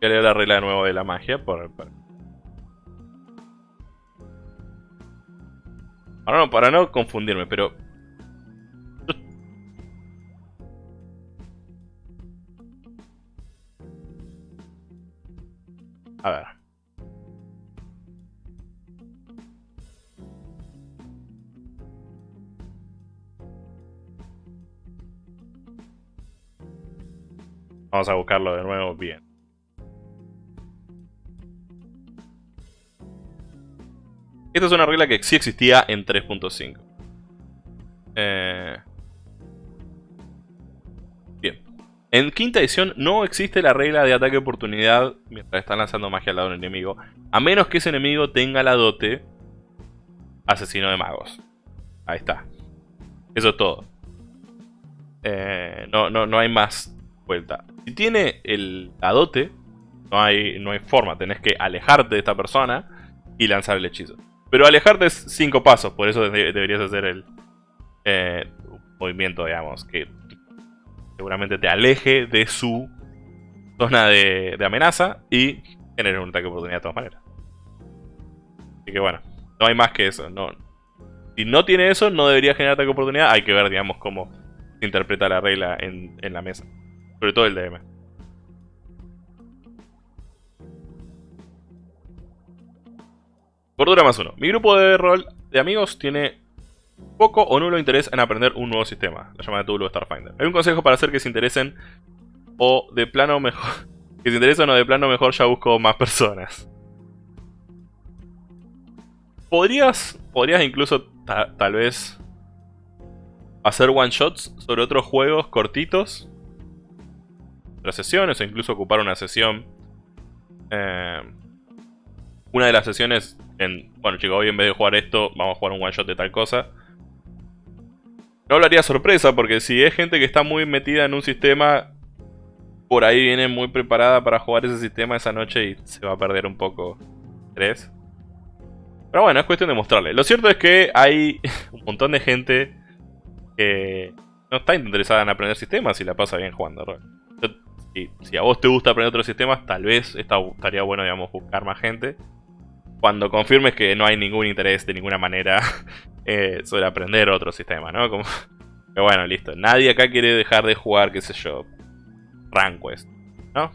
Voy a leer la regla de nuevo de la magia por, por Ahora no, para no confundirme, pero... A ver. Vamos a buscarlo de nuevo bien. Esta es una regla que sí existía en 3.5. Eh... Bien. En quinta edición no existe la regla de ataque oportunidad mientras están lanzando magia al lado de un enemigo, a menos que ese enemigo tenga la dote asesino de magos. Ahí está. Eso es todo. Eh, no, no, no hay más vuelta. Si tiene el, la dote, no hay, no hay forma. Tenés que alejarte de esta persona y lanzar el hechizo. Pero alejarte es cinco pasos, por eso deberías hacer el eh, movimiento, digamos, que seguramente te aleje de su zona de, amenaza y genere un ataque de oportunidad de todas maneras. Así que bueno, no hay más que eso. No, si no tiene eso, no debería generar ataque de oportunidad. Hay que ver, digamos, cómo se interpreta la regla en, en la mesa. Sobre todo el DM. Cordura más uno. Mi grupo de rol de amigos tiene poco o nulo interés en aprender un nuevo sistema, la llamada Tulu Starfinder. Hay un consejo para hacer que se interesen o de plano mejor... que se interesen o de plano mejor ya busco más personas. Podrías, podrías incluso tal vez hacer one shots sobre otros juegos cortitos. Otras sesiones o incluso ocupar una sesión. Eh, una de las sesiones en, bueno chicos, hoy en vez de jugar esto, vamos a jugar un one shot de tal cosa. No hablaría sorpresa, porque si es gente que está muy metida en un sistema, por ahí viene muy preparada para jugar ese sistema esa noche y se va a perder un poco tres. Pero bueno, es cuestión de mostrarle. Lo cierto es que hay un montón de gente que no está interesada en aprender sistemas y la pasa bien jugando rol. Si, a vos te gusta aprender otros sistemas, tal vez estaría bueno, digamos, buscar más gente cuando confirmes que no hay ningún interés de ninguna manera eh, sobre aprender otro sistema, ¿no? Que bueno, listo. Nadie acá quiere dejar de jugar, qué sé yo, Ranquest, ¿no?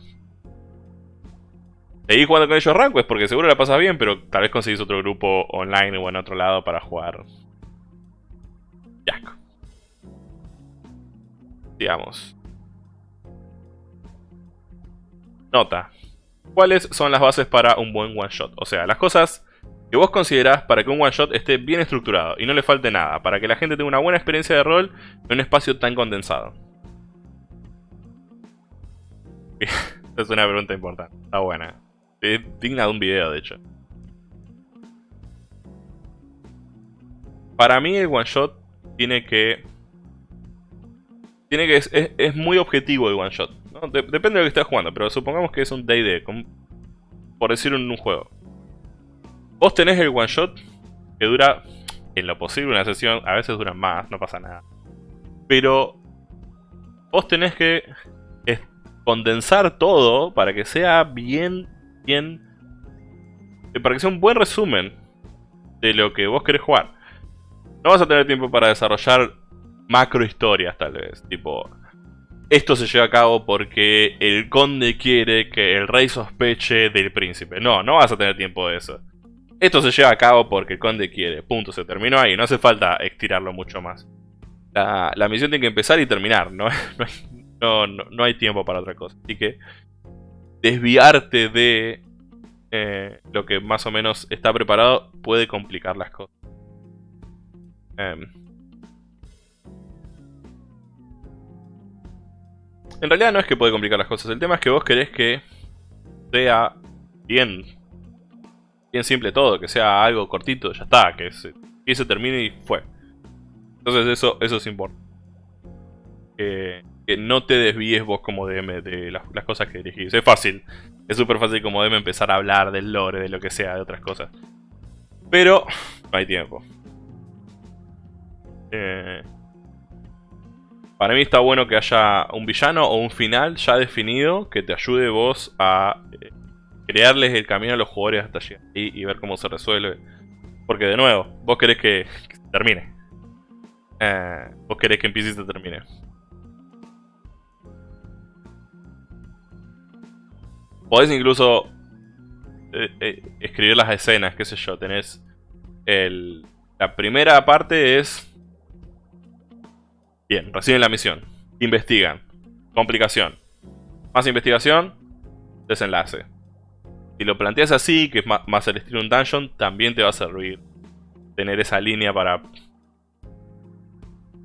Seguís jugando con ellos Ranquest porque seguro la pasas bien, pero tal vez conseguís otro grupo online o en otro lado para jugar Jack. Digamos. Nota cuáles son las bases para un buen one shot. O sea, las cosas que vos considerás para que un one shot esté bien estructurado y no le falte nada, para que la gente tenga una buena experiencia de rol en un espacio tan condensado. Es una pregunta importante, está buena. Es digna de un video, de hecho. Para mí el one shot tiene que... Tiene que... Es muy objetivo el one shot depende de lo que estés jugando, pero supongamos que es un D&D, por decir en un juego. Vos tenés el one shot que dura, en lo posible, una sesión, a veces dura más, no pasa nada. Pero vos tenés que condensar todo para que sea bien, bien... Para que sea un buen resumen de lo que vos querés jugar. No vas a tener tiempo para desarrollar macro historias tal vez, tipo esto se lleva a cabo porque el conde quiere que el rey sospeche del príncipe. No, no vas a tener tiempo de eso. Esto se lleva a cabo porque el conde quiere. Punto, se terminó ahí. No hace falta estirarlo mucho más. La, misión tiene que empezar y terminar. No, no, no, hay tiempo para otra cosa. Así que desviarte de eh, lo que más o menos está preparado puede complicar las cosas. Em, En realidad no es que puede complicar las cosas, el tema es que vos querés que sea bien, bien simple todo, que sea algo cortito, ya está, que se, se termine y fue. Entonces eso, eso es importante. Que, no te desvíes vos como DM de las, cosas que dirigís. Es fácil, es súper fácil como DM empezar a hablar del lore, de lo que sea, de otras cosas. Pero no hay tiempo. Eh, Para mí está bueno que haya un villano o un final ya definido que te ayude vos a eh, crearles el camino a los jugadores hasta allí y, ver cómo se resuelve. Porque de nuevo, vos querés que, se termine. Eh, vos querés que empiece y se termine. Podés incluso eh, escribir las escenas, qué sé yo. Tenés el, la primera parte es Bien, reciben la misión. Investigan. Complicación. Más investigación. Desenlace. Si lo planteas así, que es más, el estilo un dungeon, también te va a servir tener esa línea para...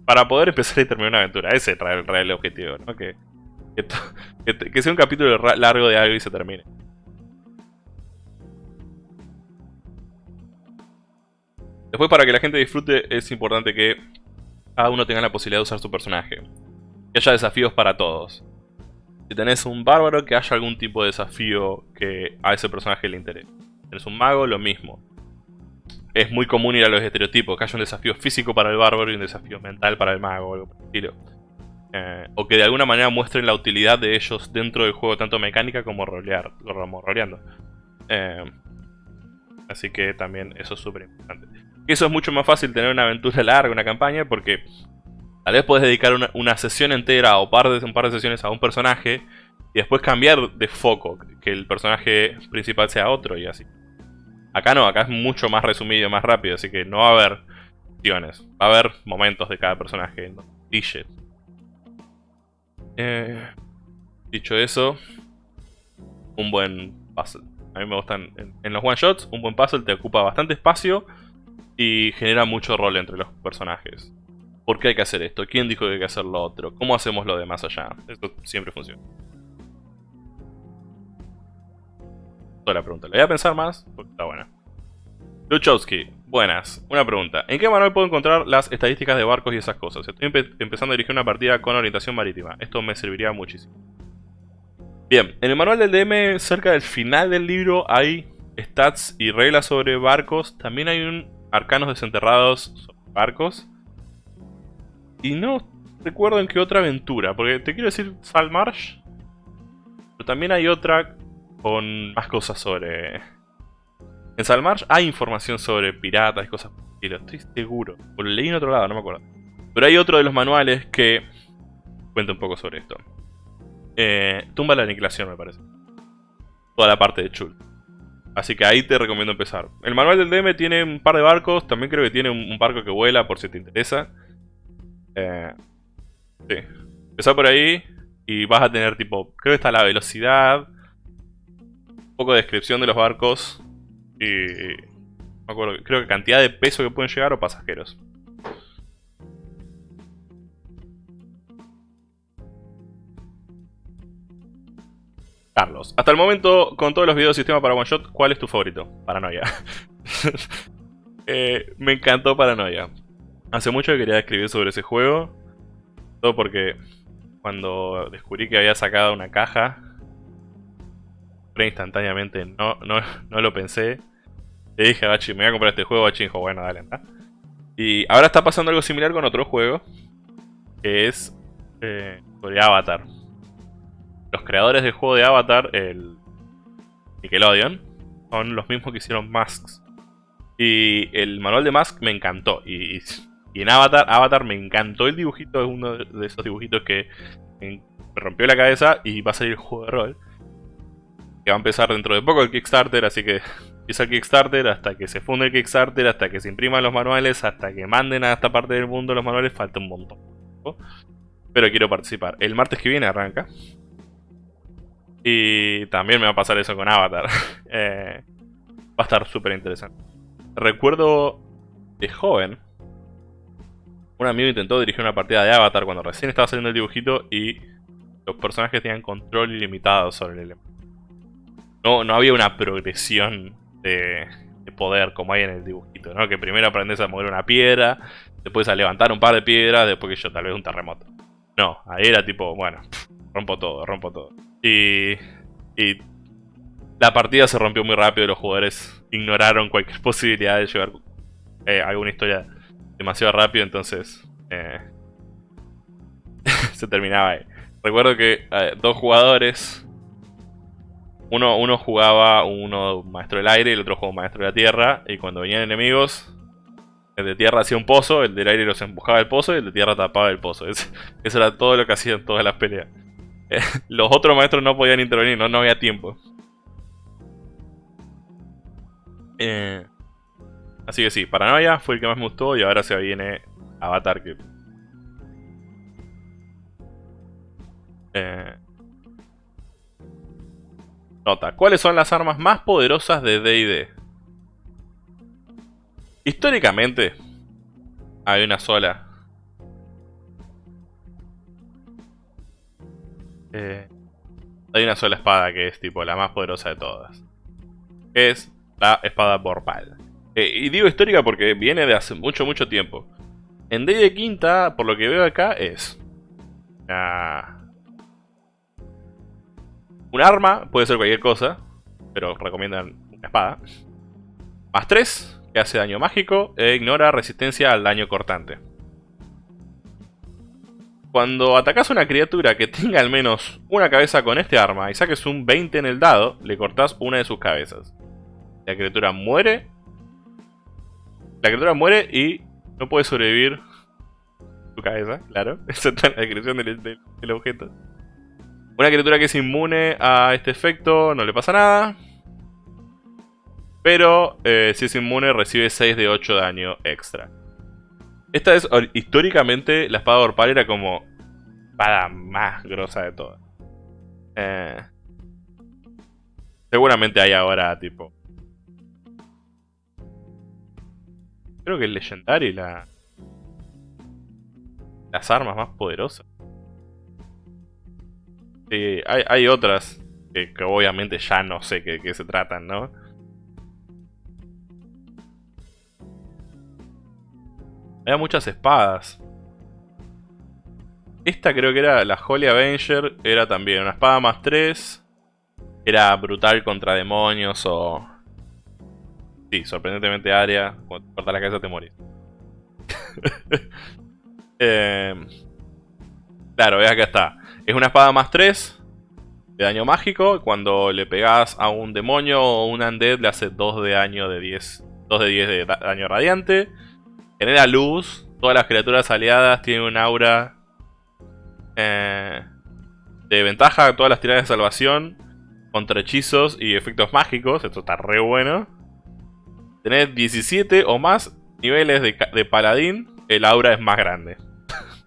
Para poder empezar y terminar una aventura. Ese es el real objetivo, ¿no? Que, que sea un capítulo largo de algo y se termine. Después, para que la gente disfrute, es importante que cada uno tenga la posibilidad de usar su personaje. Que haya desafíos para todos. Si tenés un bárbaro, que haya algún tipo de desafío que a ese personaje le interese. Si tenés un mago, lo mismo. Es muy común ir a los estereotipos, que haya un desafío físico para el bárbaro y un desafío mental para el mago, o algo por el estilo. Eh, o que de alguna manera muestren la utilidad de ellos dentro del juego, tanto mecánica como, rolear, roleando. Eh, así que también eso es súper importante. Eso es mucho más fácil tener una aventura larga, una campaña, porque tal vez puedes dedicar una, sesión entera o par de, un par de sesiones a un personaje y después cambiar de foco, que el personaje principal sea otro y así. Acá no, acá es mucho más resumido, más rápido, así que no va a haber acciones, va a haber momentos de cada personaje. ¿no? Eh, dicho eso, un buen puzzle. A mí me gustan en, en los one shots, un buen puzzle te ocupa bastante espacio y genera mucho rol entre los personajes. ¿Por qué hay que hacer esto? ¿Quién dijo que hay que hacer lo otro? ¿Cómo hacemos lo de más allá? Esto siempre funciona. Toda la pregunta. Le voy a pensar más porque está buena. Luchowski, buenas. Una pregunta. ¿En qué manual puedo encontrar las estadísticas de barcos y esas cosas? Estoy empezando a dirigir una partida con orientación marítima. Esto me serviría muchísimo. Bien, en el manual del DM, cerca del final del libro, hay stats y reglas sobre barcos. También hay un arcanos desenterrados sobre barcos. Y no recuerdo en qué otra aventura, porque te quiero decir Salmarsh. Pero también hay otra con más cosas sobre... En Salmarsh hay información sobre piratas y cosas por estoy seguro. Lo leí en otro lado, no me acuerdo. Pero hay otro de los manuales que cuenta un poco sobre esto. Eh, tumba la aniquilación, me parece. Toda la parte de Chul. Así que ahí te recomiendo empezar. El manual del DM tiene un par de barcos. También creo que tiene un, barco que vuela por si te interesa. Eh, sí. Empezar por ahí y vas a tener tipo... Creo que está la velocidad. Un poco de descripción de los barcos. Y... No acuerdo, creo que cantidad de peso que pueden llegar o pasajeros. Carlos, hasta el momento, con todos los videos de sistema para One Shot, ¿cuál es tu favorito? Paranoia. Eh, me encantó Paranoia. Hace mucho que quería escribir sobre ese juego. Todo porque cuando descubrí que había sacado una caja, instantáneamente no, no, no lo pensé. Le dije a Bachi, me voy a comprar este juego. Bachi dijo, bueno, dale, anda. Y ahora está pasando algo similar con otro juego. Que es eh, sobre Avatar los creadores del juego de Avatar, el Nickelodeon, son los mismos que hicieron Masks. Y el manual de Mask me encantó. Y, en Avatar, Avatar me encantó el dibujito, es uno de esos dibujitos que me rompió la cabeza y va a salir el juego de rol. Que va a empezar dentro de poco el Kickstarter, así que empieza el Kickstarter hasta que se funde el Kickstarter, hasta que se impriman los manuales, hasta que manden a esta parte del mundo los manuales, falta un montón. Pero quiero participar. El martes que viene arranca. Y también me va a pasar eso con Avatar. Eh, va a estar súper interesante. Recuerdo de joven, un amigo intentó dirigir una partida de Avatar cuando recién estaba saliendo el dibujito y los personajes tenían control ilimitado sobre el elemento. No, no había una progresión de, poder como hay en el dibujito, ¿no? Que primero aprendes a mover una piedra, después a levantar un par de piedras, después que yo, tal vez un terremoto. No, ahí era tipo, bueno, rompo todo, rompo todo. Y, y la partida se rompió muy rápido los jugadores ignoraron cualquier posibilidad de llevar eh, alguna historia demasiado rápido, entonces... Eh, se terminaba ahí. Recuerdo que eh, dos jugadores, uno, uno jugaba uno maestro del aire y el otro jugaba maestro de la tierra. Y cuando venían enemigos, el de tierra hacía un pozo, el del aire los empujaba el pozo y el de tierra tapaba el pozo. eso era todo lo que hacían todas las peleas. los otros maestros no podían intervenir, no, había tiempo. Eh, así que sí, Paranoia fue el que más me gustó y ahora se viene Avatar que... Eh, nota, ¿cuáles son las armas más poderosas de D&D? Históricamente, hay una sola. Eh, hay una sola espada que es tipo la más poderosa de todas. Es la espada Borpal. Eh, y digo histórica porque viene de hace mucho, mucho tiempo. En D&D quinta, por lo que veo acá, es... un arma, puede ser cualquier cosa, pero recomiendan una espada. Más 3, que hace daño mágico e ignora resistencia al daño cortante. Cuando atacas a una criatura que tenga al menos una cabeza con este arma y saques un 20 en el dado, le cortas una de sus cabezas. La criatura muere. La criatura muere y no puede sobrevivir su cabeza, claro. Esa es la descripción del, objeto. Una criatura que es inmune a este efecto no le pasa nada. Pero eh, si es inmune recibe 6 de 8 daño extra. Esta es históricamente la espada Orpal era como espada más grosa de todas. Eh, seguramente hay ahora tipo Creo que el Legendary la... Las armas más poderosas. Sí, hay, otras que, obviamente ya no sé qué se tratan, ¿no? Había muchas espadas. Esta creo que era la Holy Avenger. Era también una espada más 3. Era brutal contra demonios o Sí, sorprendentemente área. Cuando te cortas la cabeza te morís. Em, claro, ve acá está. Es una espada más 3 de daño mágico. Cuando le pegas a un demonio o un undead le hace 2 de daño de 10. 2 de 10 de daño radiante. Genera luz. Todas las criaturas aliadas tienen un aura eh, de ventaja. Todas las tiradas de salvación contra hechizos y efectos mágicos. Esto está re bueno. Tenés 17 o más niveles de, paladín, el aura es más grande.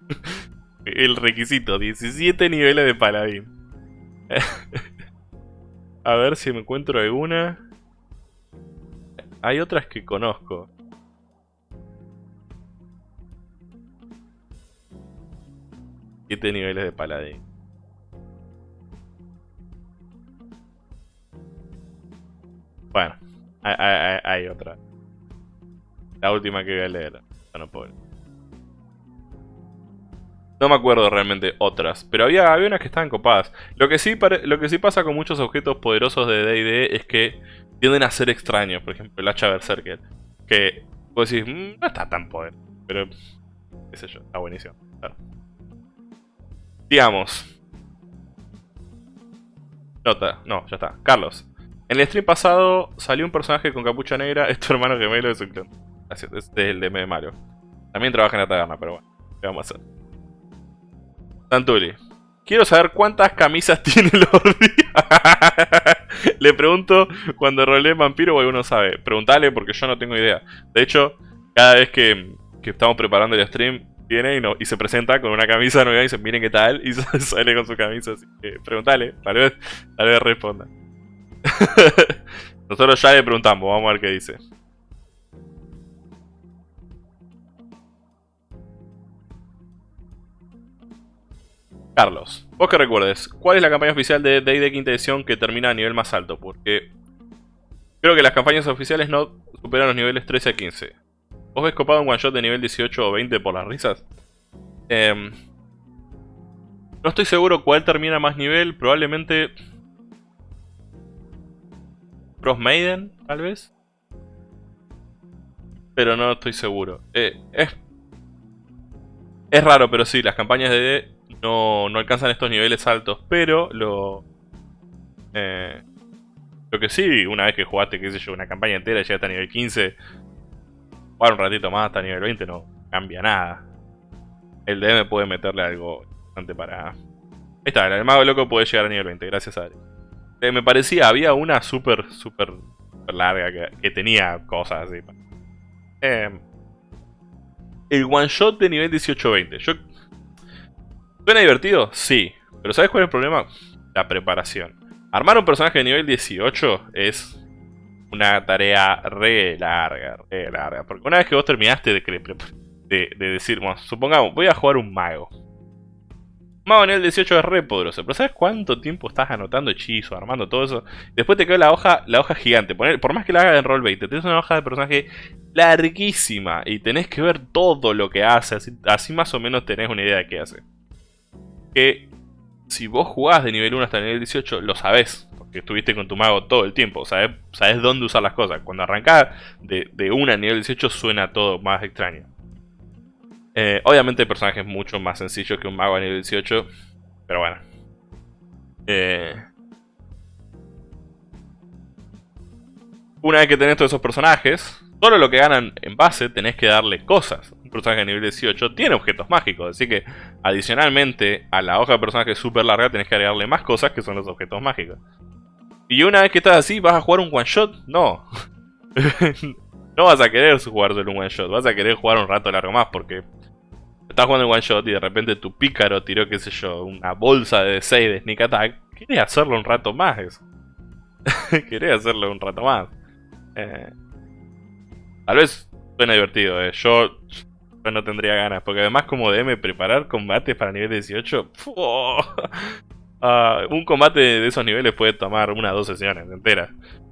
el requisito, 17 niveles de paladín. A ver si me encuentro alguna. Hay otras que conozco. Siete niveles de paladín. Bueno hay, otra. La última que voy a leer. No, No me acuerdo realmente otras, pero había, había unas que estaban copadas. Lo que, sí lo que sí pasa con muchos objetos poderosos de D&D es que tienden a ser extraños. Por ejemplo, el hacha Berserker. Que vos decís, mm, no está tan poder. Pero, qué sé yo, está buenísimo. Digamos. Nota, no, ya está. Carlos, en el stream pasado salió un personaje con capucha negra, es tu hermano gemelo de su clon. Gracias, es el de Mario. También trabaja en la taberna, pero bueno, ¿qué vamos a hacer? Santuli. Quiero saber cuántas camisas tiene Lordi. Le pregunto cuando rolé vampiro o alguno sabe. Preguntale porque yo no tengo idea. De hecho, cada vez que, estamos preparando el stream, viene y, se presenta con una camisa nueva y dice, miren qué tal, y sale con su camisa. Así que preguntale, tal vez, tal vez responda. Nosotros ya le preguntamos, vamos a ver qué dice. Carlos, vos que recuerdes, ¿cuál es la campaña oficial de D&D quinta edición que termina a nivel más alto? Porque creo que las campañas oficiales no superan los niveles 13 a 15. ¿Vos ves copado un one shot de nivel 18 o 20 por las risas? Em, no estoy seguro cuál termina más nivel, probablemente Cross Maiden, tal vez. Pero no estoy seguro. Eh, es, raro, pero sí, las campañas de no, no alcanzan estos niveles altos, pero lo... Eh, lo que sí, una vez que jugaste, qué sé yo, una campaña entera llegaste a nivel 15, jugar un ratito más hasta nivel 20 no cambia nada. El DM puede meterle algo bastante para... Ahí está, el mago loco puede llegar a nivel 20, gracias a él. Eh, me parecía, había una súper, súper larga que, tenía cosas así. Eh, el one shot de nivel 18-20. Yo... ¿Suena divertido? Sí. Pero ¿sabes cuál es el problema? La preparación. Armar un personaje de nivel 18 es una tarea re larga, re larga. Porque una vez que vos terminaste de, de, de decir, bueno, supongamos, voy a jugar un mago. Mago nivel 18 es re poderoso, pero ¿sabes cuánto tiempo estás anotando hechizos, armando todo eso? Después te queda la hoja, la hoja gigante. por más que la hagas en roll 20, tenés una hoja de personaje larguísima y tenés que ver todo lo que hace, así, más o menos tenés una idea de qué hace. Que si vos jugás de nivel 1 hasta el nivel 18, lo sabés, porque estuviste con tu mago todo el tiempo, sabés, sabés dónde usar las cosas. Cuando arrancás de, de 1 a nivel 18 suena todo más extraño. Eh, obviamente el personaje es mucho más sencillo que un mago a nivel 18. Pero bueno. Eh, una vez que tenés todos esos personajes, solo lo que ganan en base tenés que darle cosas. Un personaje a nivel 18 tiene objetos mágicos, así que adicionalmente a la hoja de personaje súper larga tenés que agregarle más cosas que son los objetos mágicos. Y una vez que estás así, ¿vas a jugar un one shot? No. no vas a querer jugar solo un one shot, vas a querer jugar un rato largo más porque estás jugando el one shot y de repente tu pícaro tiró, qué sé yo, una bolsa de 6 de sneak attack, querés hacerlo un rato más eso. querés hacerlo un rato más. Eh, tal vez suena divertido, eh. yo, no tendría ganas, porque además como DM preparar combates para nivel 18, ah, un combate de esos niveles puede tomar una o dos sesiones enteras,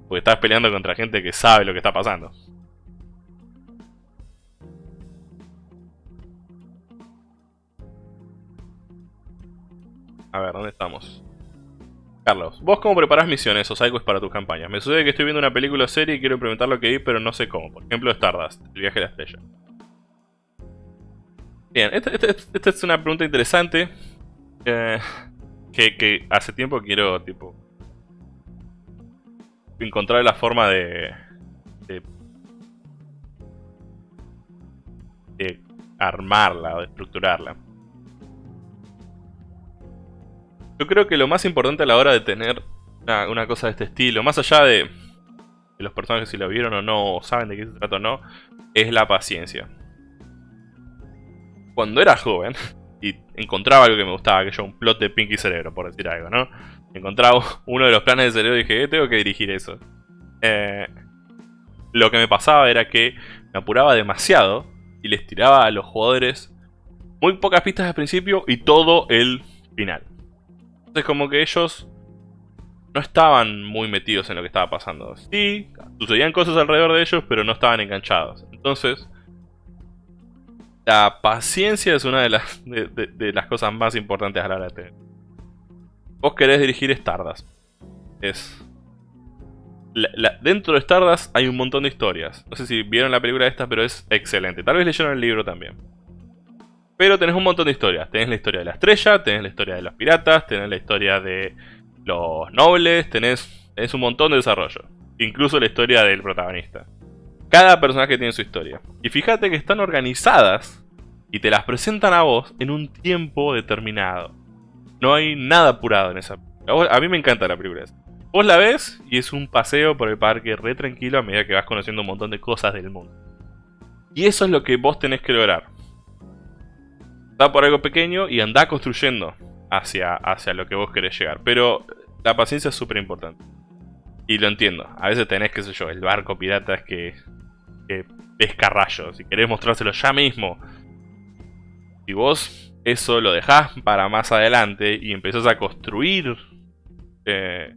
porque estás peleando contra gente que sabe lo que está pasando. A ver, ¿dónde estamos? Carlos, ¿vos cómo preparás misiones o sidequests para tus campañas? Me sucede que estoy viendo una película o serie y quiero implementar lo que vi, pero no sé cómo. Por ejemplo, Stardust, el viaje a la estrella. Bien, esta, es una pregunta interesante. Eh, que, hace tiempo quiero, tipo... Encontrar la forma de... De, de armarla o de estructurarla. Yo creo que lo más importante a la hora de tener una, cosa de este estilo, más allá de, los personajes si lo vieron o no, o saben de qué se trata o no, es la paciencia. Cuando era joven y encontraba algo que me gustaba, que yo un plot de Pinky Cerebro, por decir algo, ¿no? Encontraba uno de los planes de cerebro y dije, eh, tengo que dirigir eso. Eh, lo que me pasaba era que me apuraba demasiado y les tiraba a los jugadores muy pocas pistas al principio y todo el final. Entonces como que ellos no estaban muy metidos en lo que estaba pasando. Sí, sucedían cosas alrededor de ellos, pero no estaban enganchados. Entonces, la paciencia es una de las, de, las cosas más importantes a la hora de tener. Vos querés dirigir Stardust. Es... dentro de Stardust hay un montón de historias. No sé si vieron la película esta, pero es excelente. Tal vez leyeron el libro también. Pero tenés un montón de historias. Tenés la historia de la estrella, tenés la historia de los piratas, tenés la historia de los nobles, tenés, un montón de desarrollo. Incluso la historia del protagonista. Cada personaje tiene su historia. Y fíjate que están organizadas y te las presentan a vos en un tiempo determinado. No hay nada apurado en esa A mí me encanta la película. Vos la ves y es un paseo por el parque re tranquilo a medida que vas conociendo un montón de cosas del mundo. Y eso es lo que vos tenés que lograr. Da por algo pequeño y anda construyendo hacia, hacia lo que vos querés llegar. Pero la paciencia es súper importante. Y lo entiendo. A veces tenés, qué sé yo, el barco pirata que, que pesca rayos. Si querés mostrárselo ya mismo. Si vos eso lo dejás para más adelante y empezás a construir eh,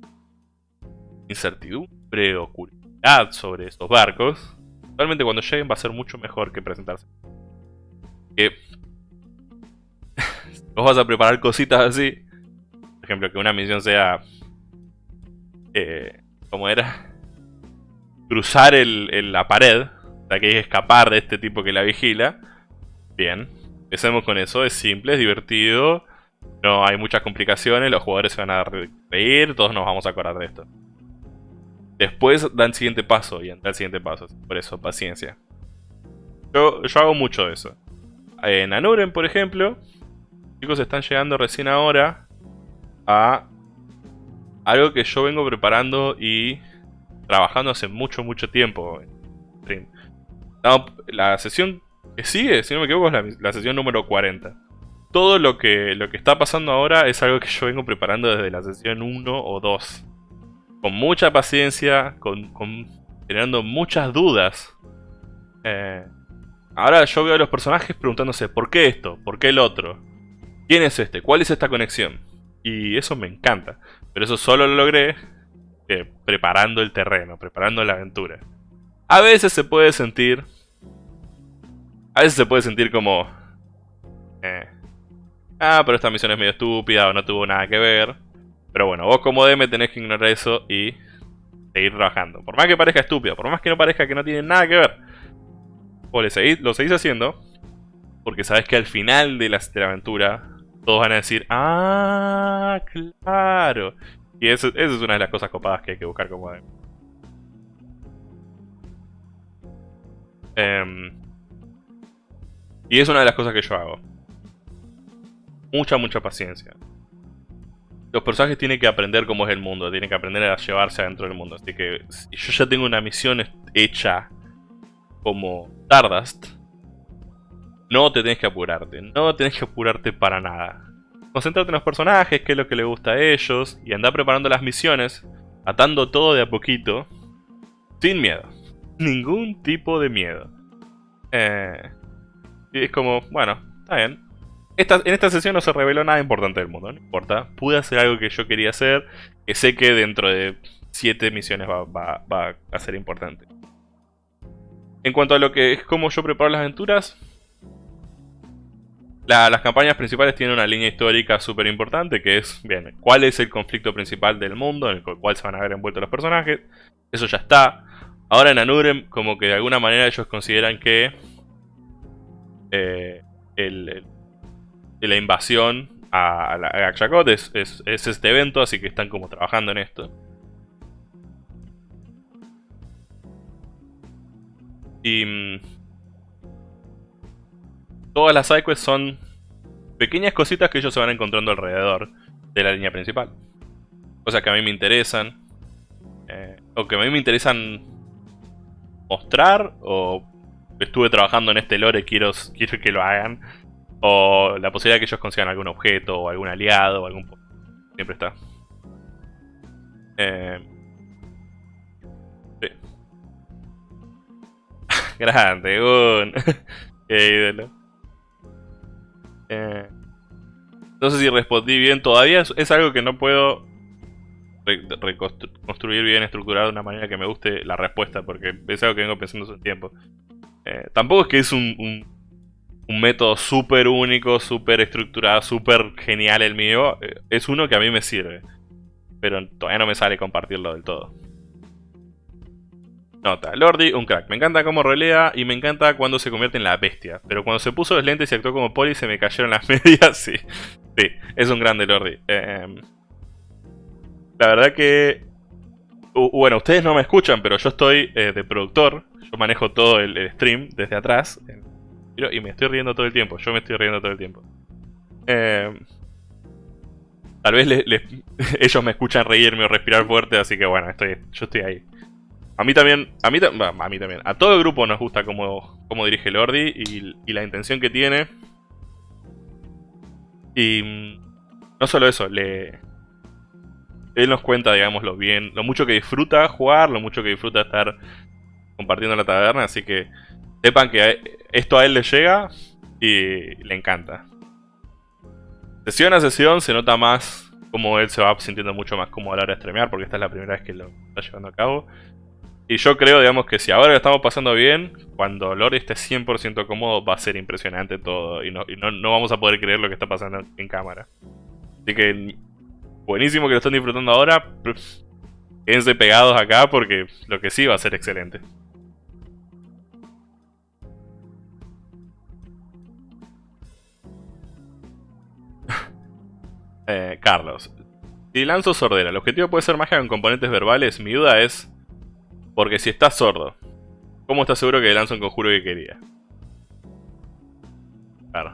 incertidumbre o curiosidad sobre esos barcos, realmente cuando lleguen va a ser mucho mejor que presentarse. Que vos vas a preparar cositas así. Por ejemplo, que una misión sea... Eh, ¿Cómo era? Cruzar la pared. O sea, que hay que escapar de este tipo que la vigila. Bien. Empecemos con eso. Es simple, es divertido. No hay muchas complicaciones, los jugadores se van a reír, todos nos vamos a acordar de esto. Después dan el siguiente paso y entra el siguiente paso. Por eso, paciencia. Yo, yo hago mucho de eso. En Anuren, por ejemplo, chicos están llegando recién ahora a algo que yo vengo preparando y trabajando hace mucho, mucho tiempo. la sesión que sigue, si no me equivoco, es la, sesión número 40. Todo lo que, lo que está pasando ahora es algo que yo vengo preparando desde la sesión 1 o 2. Con mucha paciencia, con, generando muchas dudas. Eh, ahora yo veo a los personajes preguntándose, ¿por qué esto? ¿Por qué el otro? ¿Quién es este? ¿Cuál es esta conexión? Y eso me encanta. Pero eso solo lo logré eh, preparando el terreno, preparando la aventura. A veces se puede sentir... A veces se puede sentir como... Eh, ah, pero esta misión es medio estúpida o no tuvo nada que ver. Pero bueno, vos como DM tenés que ignorar eso y seguir trabajando. Por más que parezca estúpido, por más que no parezca que no tiene nada que ver. Vos lo seguís haciendo porque sabes que al final de la aventura todos van a decir, ah, claro. Y eso, es una de las cosas copadas que hay que buscar como DM. Em, y es una de las cosas que yo hago. Mucha, mucha paciencia. Los personajes tienen que aprender cómo es el mundo, tienen que aprender a llevarse adentro del mundo. Así que si yo ya tengo una misión hecha como Stardust, no te tienes que apurarte, no tenés que apurarte para nada. Concentrate en los personajes, qué es lo que le gusta a ellos, y anda preparando las misiones, atando todo de a poquito, sin miedo. Ningún tipo de miedo. Eh, y es como, bueno, está bien. en esta sesión no se reveló nada importante del mundo, no importa. Pude hacer algo que yo quería hacer, que sé que dentro de 7 misiones va, va a ser importante. En cuanto a lo que es cómo yo preparo las aventuras, las campañas principales tienen una línea histórica súper importante que es, bien, cuál es el conflicto principal del mundo en el cual se van a ver envueltos los personajes. Eso ya está. Ahora en Anurem, como que de alguna manera ellos consideran que eh, la invasión a, a, es, es, este evento, así que están como trabajando en esto. Y mm, Todas las sidequests son pequeñas cositas que ellos se van encontrando alrededor de la línea principal. Cosas que a mí me interesan. Eh, o que a mí me interesan mostrar. O estuve trabajando en este lore, quiero, quiero que lo hagan. O la posibilidad de que ellos consigan algún objeto, o algún aliado, o algún... Siempre está. Eh, sí. Grande, Gun. Qué ídolo. Eh, no sé si respondí bien. Todavía es, algo que no puedo reconstruir bien, estructurar de una manera que me guste la respuesta, porque es algo que vengo pensando hace un tiempo. Eh, tampoco es que es un, un, método súper único, súper estructurado, súper genial el mío. Eh, es uno que a mí me sirve. Pero todavía no me sale compartirlo del todo. Nota, Lordi, un crack. Me encanta cómo rolea y me encanta cuando se convierte en la bestia. Pero cuando se puso los lentes y actuó como poli se me cayeron las medias, sí. Sí, es un grande Lordi. Em, la verdad que... bueno, ustedes no me escuchan, pero yo estoy eh, de productor. Yo manejo todo el, stream desde atrás. y me estoy riendo todo el tiempo. Yo me estoy riendo todo el tiempo. Em, tal vez ellos me escuchan reírme o respirar fuerte, así que bueno, estoy, yo estoy ahí. A mí también, a mí, también, a todo el grupo nos gusta cómo, cómo dirige Lordi y, y, la intención que tiene. Y mm, no solo eso, le, él nos cuenta, digamos, lo bien, lo mucho que disfruta jugar, lo mucho que disfruta estar compartiendo la taberna, así que sepan que esto a él le llega y le encanta. Sesión a sesión se nota más como él se va sintiendo mucho más cómodo a la hora de streamear, porque esta es la primera vez que lo está llevando a cabo. Y yo creo, digamos, que si ahora lo estamos pasando bien, cuando Lord esté 100% cómodo va a ser impresionante todo. Y, no, no, vamos a poder creer lo que está pasando en cámara. Así que buenísimo que lo estén disfrutando ahora. Quédense pegados acá porque lo que sí va a ser excelente. Eh, Carlos. Si lanzo sordera, ¿el objetivo puede ser magia con componentes verbales? Mi duda es... Porque si estás sordo, ¿cómo estás seguro que lanzo un conjuro que quería? Claro.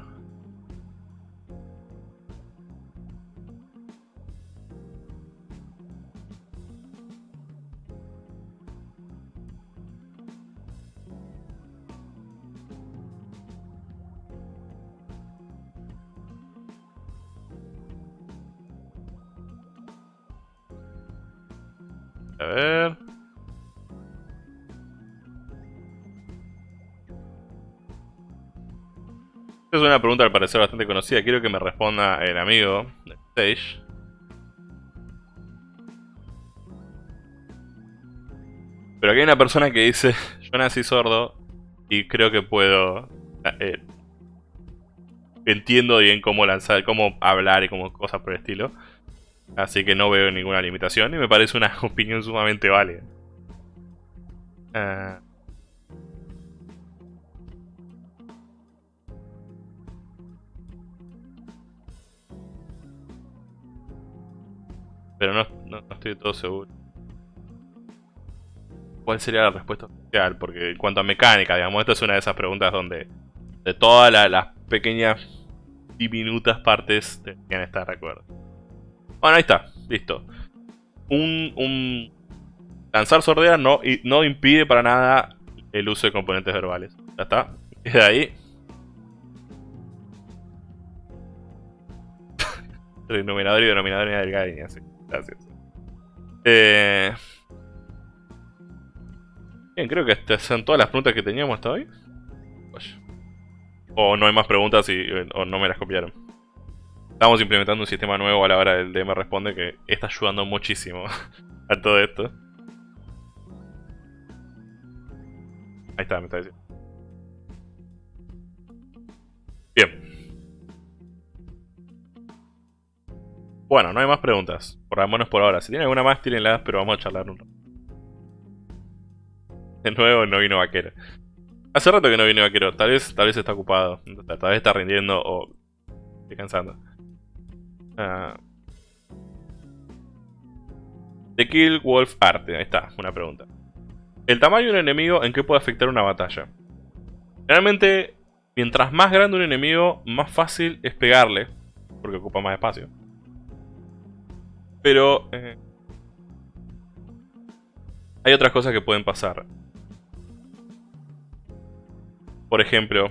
A ver. Esta es una pregunta al parecer bastante conocida. Quiero que me responda el amigo de Stage. Pero aquí hay una persona que dice, yo nací sordo y creo que puedo... Eh, entiendo bien cómo lanzar, cómo hablar y cómo cosas por el estilo. Así que no veo ninguna limitación y me parece una opinión sumamente válida. Ah. Pero no, no, estoy todo seguro. ¿Cuál sería la respuesta oficial? Porque en cuanto a mecánica, digamos, esta es una de esas preguntas donde de todas las pequeñas diminutas partes deberían estar de acuerdo. Bueno, ahí está. Listo. Un, lanzar sordera no, no impide para nada el uso de componentes verbales. Ya está. Queda ahí. Denominador y denominador en el así. Gracias. Eh... Bien, creo que estas son todas las preguntas que teníamos hasta hoy. O no hay más preguntas y, no me las copiaron. Estamos implementando un sistema nuevo a la hora del DM Responde que está ayudando muchísimo a todo esto. Ahí está, me está diciendo. Bueno, no hay más preguntas. Por lo menos por ahora. Si tienen alguna más, tírenlas, pero vamos a charlar un rato. De nuevo, no vino vaquero. Hace rato que no vino vaquero. Tal vez, tal vez está ocupado. Tal vez está rindiendo o descansando. Uh, The Kill Wolf Arte, ahí está, una pregunta. ¿El tamaño de un enemigo en qué puede afectar una batalla? Generalmente, mientras más grande un enemigo, más fácil es pegarle, porque ocupa más espacio. Pero... Eh, hay otras cosas que pueden pasar. Por ejemplo,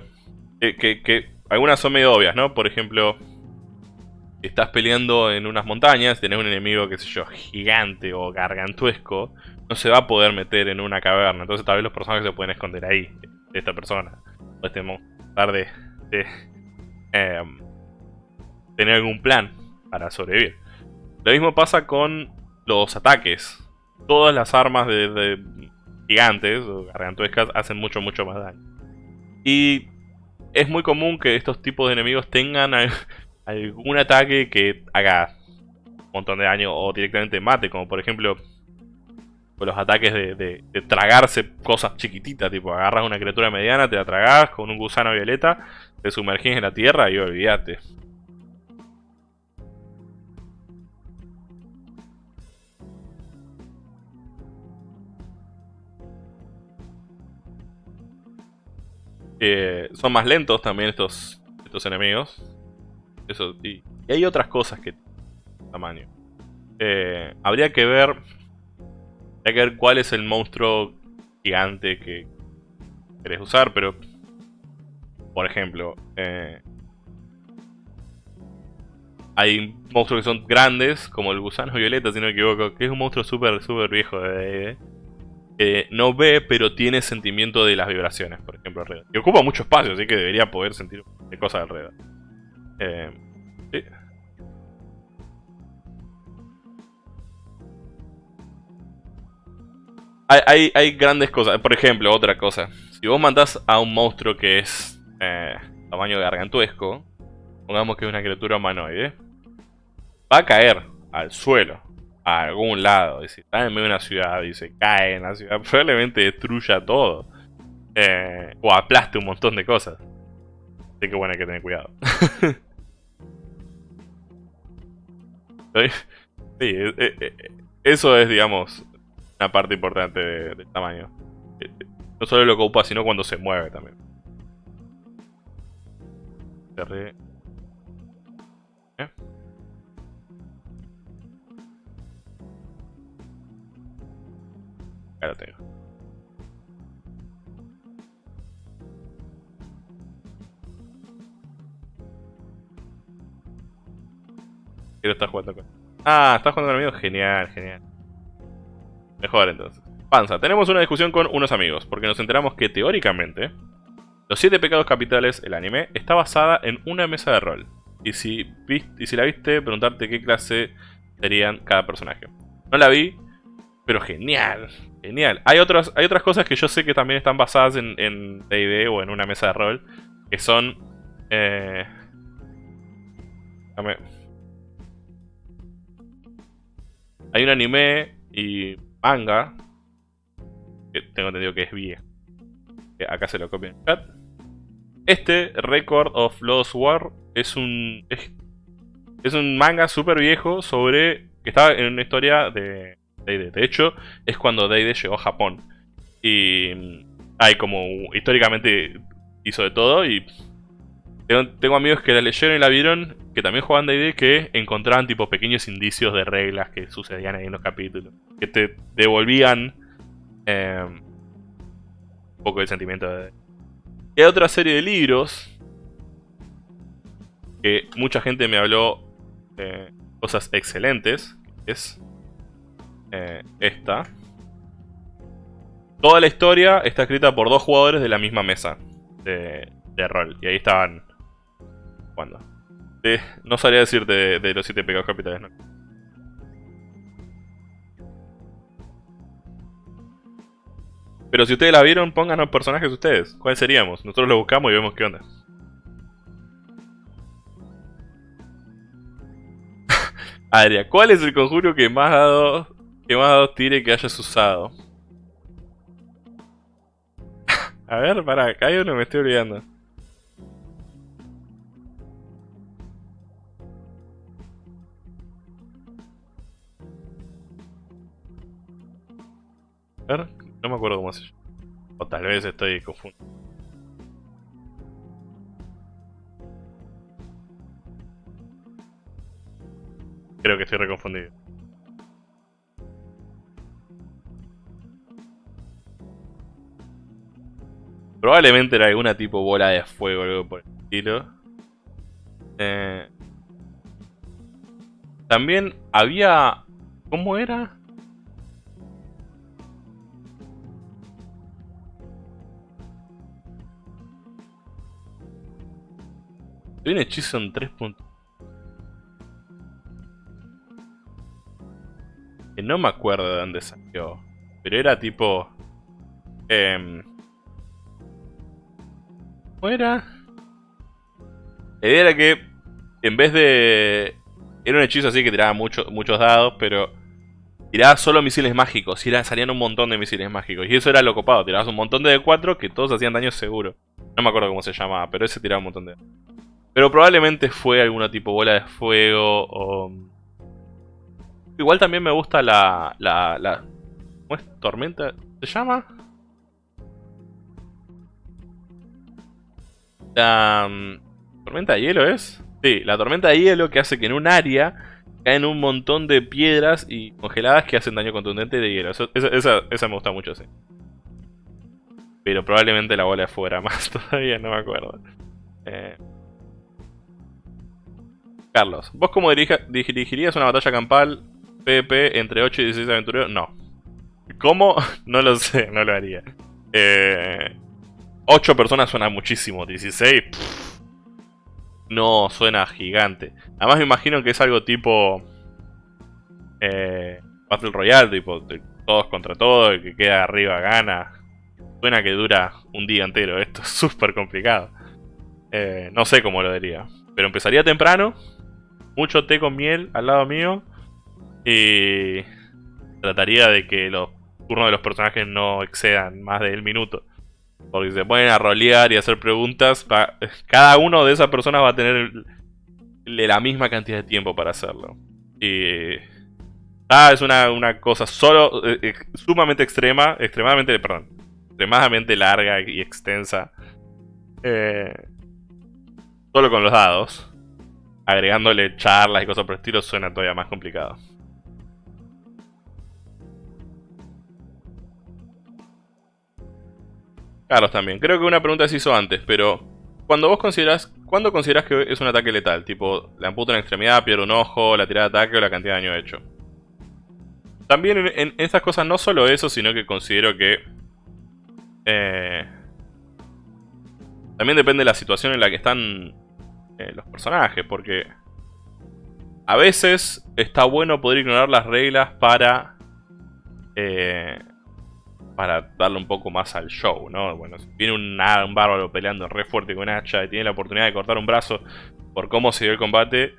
que, que algunas son medio obvias, ¿no? Por ejemplo, estás peleando en unas montañas, tenés un enemigo, qué sé yo, gigante o gargantuesco, no se va a poder meter en una caverna. Entonces tal vez los personajes se pueden esconder ahí, de esta persona. O este tratar de, em, tener algún plan para sobrevivir. Lo mismo pasa con los ataques. Todas las armas de, gigantes o gargantuescas hacen mucho, mucho más daño. Y es muy común que estos tipos de enemigos tengan algún ataque que haga un montón de daño o directamente mate, como por ejemplo con los ataques de, tragarse cosas chiquititas, tipo agarras una criatura mediana, te la tragas con un gusano violeta, te sumergís en la tierra y olvídate. Eh, son más lentos también estos, estos enemigos. Eso, y, hay otras cosas que tamaño. Eh, habría que ver. Habría que ver cuál es el monstruo gigante que querés usar, pero. Por ejemplo, eh, hay monstruos que son grandes, como el gusano violeta, si no me equivoco, que es un monstruo súper, súper viejo de eh, no ve, pero tiene sentimiento de las vibraciones, por ejemplo, alrededor. Y ocupa mucho espacio, así que debería poder sentir cosas alrededor. Eh, hay, grandes cosas. Por ejemplo, otra cosa. Si vos mandás a un monstruo que es eh, tamaño gargantuesco, pongamos que es una criatura humanoide, va a caer al suelo, a algún lado. Y si está en medio de una ciudad y se cae en la ciudad, probablemente destruya todo. Eh, o aplaste un montón de cosas. Así que bueno, hay que tener cuidado. Sí, eh, eh, eso es, digamos, una parte importante del tamaño. No solo lo que ocupa, sino cuando se mueve también. Lo tengo. Quiero estar jugando con... Ah, estás jugando con amigos. Genial, genial. Mejor entonces. Panza, tenemos una discusión con unos amigos, porque nos enteramos que teóricamente, Los Siete Pecados Capitales, el anime, está basada en una mesa de rol. Y si, y si la viste, preguntarte qué clase serían cada personaje. No la vi, pero genial, genial. Hay, otras hay otras cosas que yo sé que también están basadas en D&D o en una mesa de rol, que son... Eh, hay un anime y manga, que tengo entendido que es viejo. acá se lo copio en el chat. Este, Record of Lost War, es un, es, un manga súper viejo sobre... que estaba en una historia de De hecho, es cuando D&D llegó a Japón. Y hay como, históricamente hizo de todo y... Tengo, amigos que la leyeron y la vieron, que también jugaban D&D, que encontraban tipo pequeños indicios de reglas que sucedían ahí en los capítulos. Que te devolvían eh, un poco el sentimiento de... Y hay otra serie de libros que mucha gente me habló eh, cosas excelentes. Es eh, esta. Toda la historia está escrita por dos jugadores de la misma mesa de, rol. Y ahí estaban jugando. no sabría decirte de, los siete pecados capitales, ¿no? Pero si ustedes la vieron, pónganos personajes ustedes. ¿Cuáles seríamos? Nosotros lo buscamos y vemos qué onda. Adria, ¿cuál es el conjuro que más dado que más dado tire que hayas usado? A ver, para, acá hay uno, me estoy olvidando. A ver, no me acuerdo cómo se llama. O tal vez estoy confundido. Creo que estoy reconfundido. Probablemente era alguna tipo bola de fuego o algo por el estilo. Eh, también había... ¿Cómo era? Hay un hechizo en 3 puntos. Que no me acuerdo de dónde salió. Pero era tipo... Eh, ¿Cómo era? La idea era que en vez de... Era un hechizo así que tiraba muchos dados, pero... Tiraba solo misiles mágicos y salían un montón de misiles mágicos. Y eso era lo copado, tirabas un montón de D4 que todos hacían daño seguro. No me acuerdo cómo se llamaba, pero ese tiraba un montón de... Pero probablemente fue alguna tipo bola de fuego o... Igual también me gusta la... la, la... ¿Cómo es? ¿Tormenta? ¿Se llama? La... Mm, ¿Tormenta de hielo es? Sí, la tormenta de hielo que hace que en un área caen un montón de piedras y congeladas que hacen daño contundente de hielo. esa, me gusta mucho, sí. Pero probablemente la bola fuera más todavía, no me acuerdo. Eh... Carlos, ¿vos cómo dirigirías una batalla campal PvP entre 8 y 16 aventureros? No. ¿Cómo? No lo sé, no lo haría. Eh, 8 personas suena muchísimo, 16... no, suena gigante. Además me imagino que es algo tipo... Eh, Battle Royale, tipo todos contra todos, el que queda arriba gana. Suena que dura un día entero, esto es súper complicado. Eh, no sé cómo lo diría. Pero empezaría temprano, mucho té con miel al lado mío. Y trataría de que los turnos de los personajes no excedan más del minuto. Porque se ponen a rolear y hacer preguntas. Cada uno de esas personas va a tener la misma cantidad de tiempo para hacerlo. Y... Ah, es una, una cosa solo... eh, sumamente extrema, extremadamente, perdón, extremadamente larga y extensa. Eh, solo con los dados. Agregándole charlas y cosas por el estilo suena todavía más complicado. Carlos también. Creo que una pregunta se hizo antes, pero cuando vos considerás, ¿cuándo considerás que es un ataque letal? Tipo, la amputa una extremidad, pierde un ojo, la tirada de ataque o la cantidad de daño hecho. También en, en estas cosas no solo eso, sino que considero que... Eh, también depende de la situación en la que están eh, los personajes, porque... A veces está bueno poder ignorar las reglas para... Eh, para darle un poco más al show, ¿no? Bueno, si viene un, bárbaro peleando re fuerte con hacha y tiene la oportunidad de cortar un brazo por cómo se dio el combate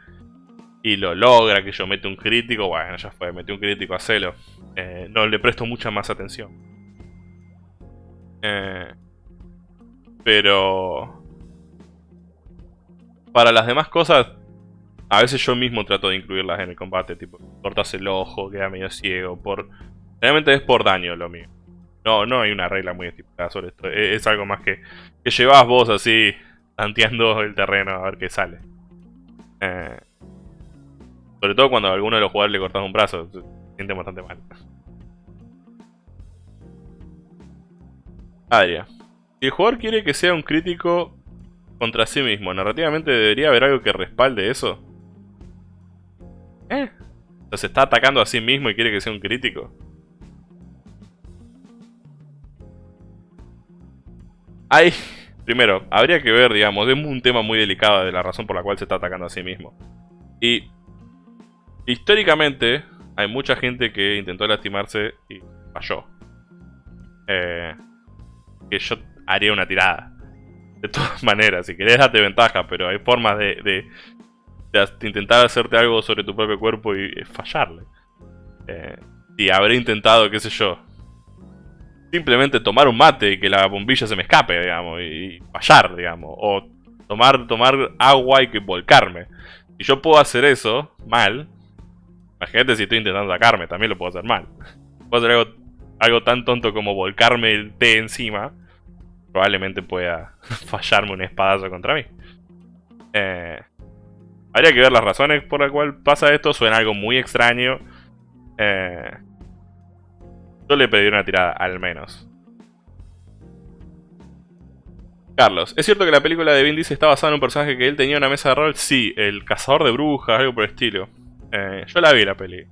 y lo logra, que yo mete un crítico, bueno, ya fue, metí un crítico a celo. Eh, no le presto mucha más atención. Eh, pero... Para las demás cosas, a veces yo mismo trato de incluirlas en el combate, tipo, cortas el ojo, queda medio ciego, por... Realmente es por daño lo mío. No, no hay una regla muy estipulada sobre esto. E-, es, algo más que, que llevas vos así, tanteando el terreno a ver qué sale. Eh, sobre todo cuando a alguno de los jugadores le cortas un brazo, se siente bastante mal. Adria. Si el jugador quiere que sea un crítico contra sí mismo, narrativamente debería haber algo que respalde eso. ¿Eh? O se está atacando a sí mismo y quiere que sea un crítico. Primero, habría que ver, digamos, es un tema muy delicado de la razón por la cual se está atacando a sí mismo. Y históricamente hay mucha gente que intentó lastimarse y falló. Eh, que yo haría una tirada. De todas maneras, si querés date ventaja, pero hay formas de, intentar hacerte algo sobre tu propio cuerpo y, fallarle. Eh, y habré intentado, qué sé yo, simplemente tomar un mate y que la bombilla se me escape, digamos, y, fallar, digamos. O tomar, tomar agua y que volcarme. Si yo puedo hacer eso mal, imagínate si estoy intentando atacarme, también lo puedo hacer mal. Puedo hacer algo, algo tan tonto como volcarme el té encima, probablemente pueda fallarme un espadazo contra mí. Eh, habría que ver las razones por las cuales pasa esto, suena algo muy extraño. Eh, yo le pedí una tirada, al menos. Carlos, ¿es cierto que la película de Vin Diesel está basada en un personaje que él tenía una mesa de rol? Sí, el cazador de brujas, algo por el estilo. Eh, yo la vi la peli.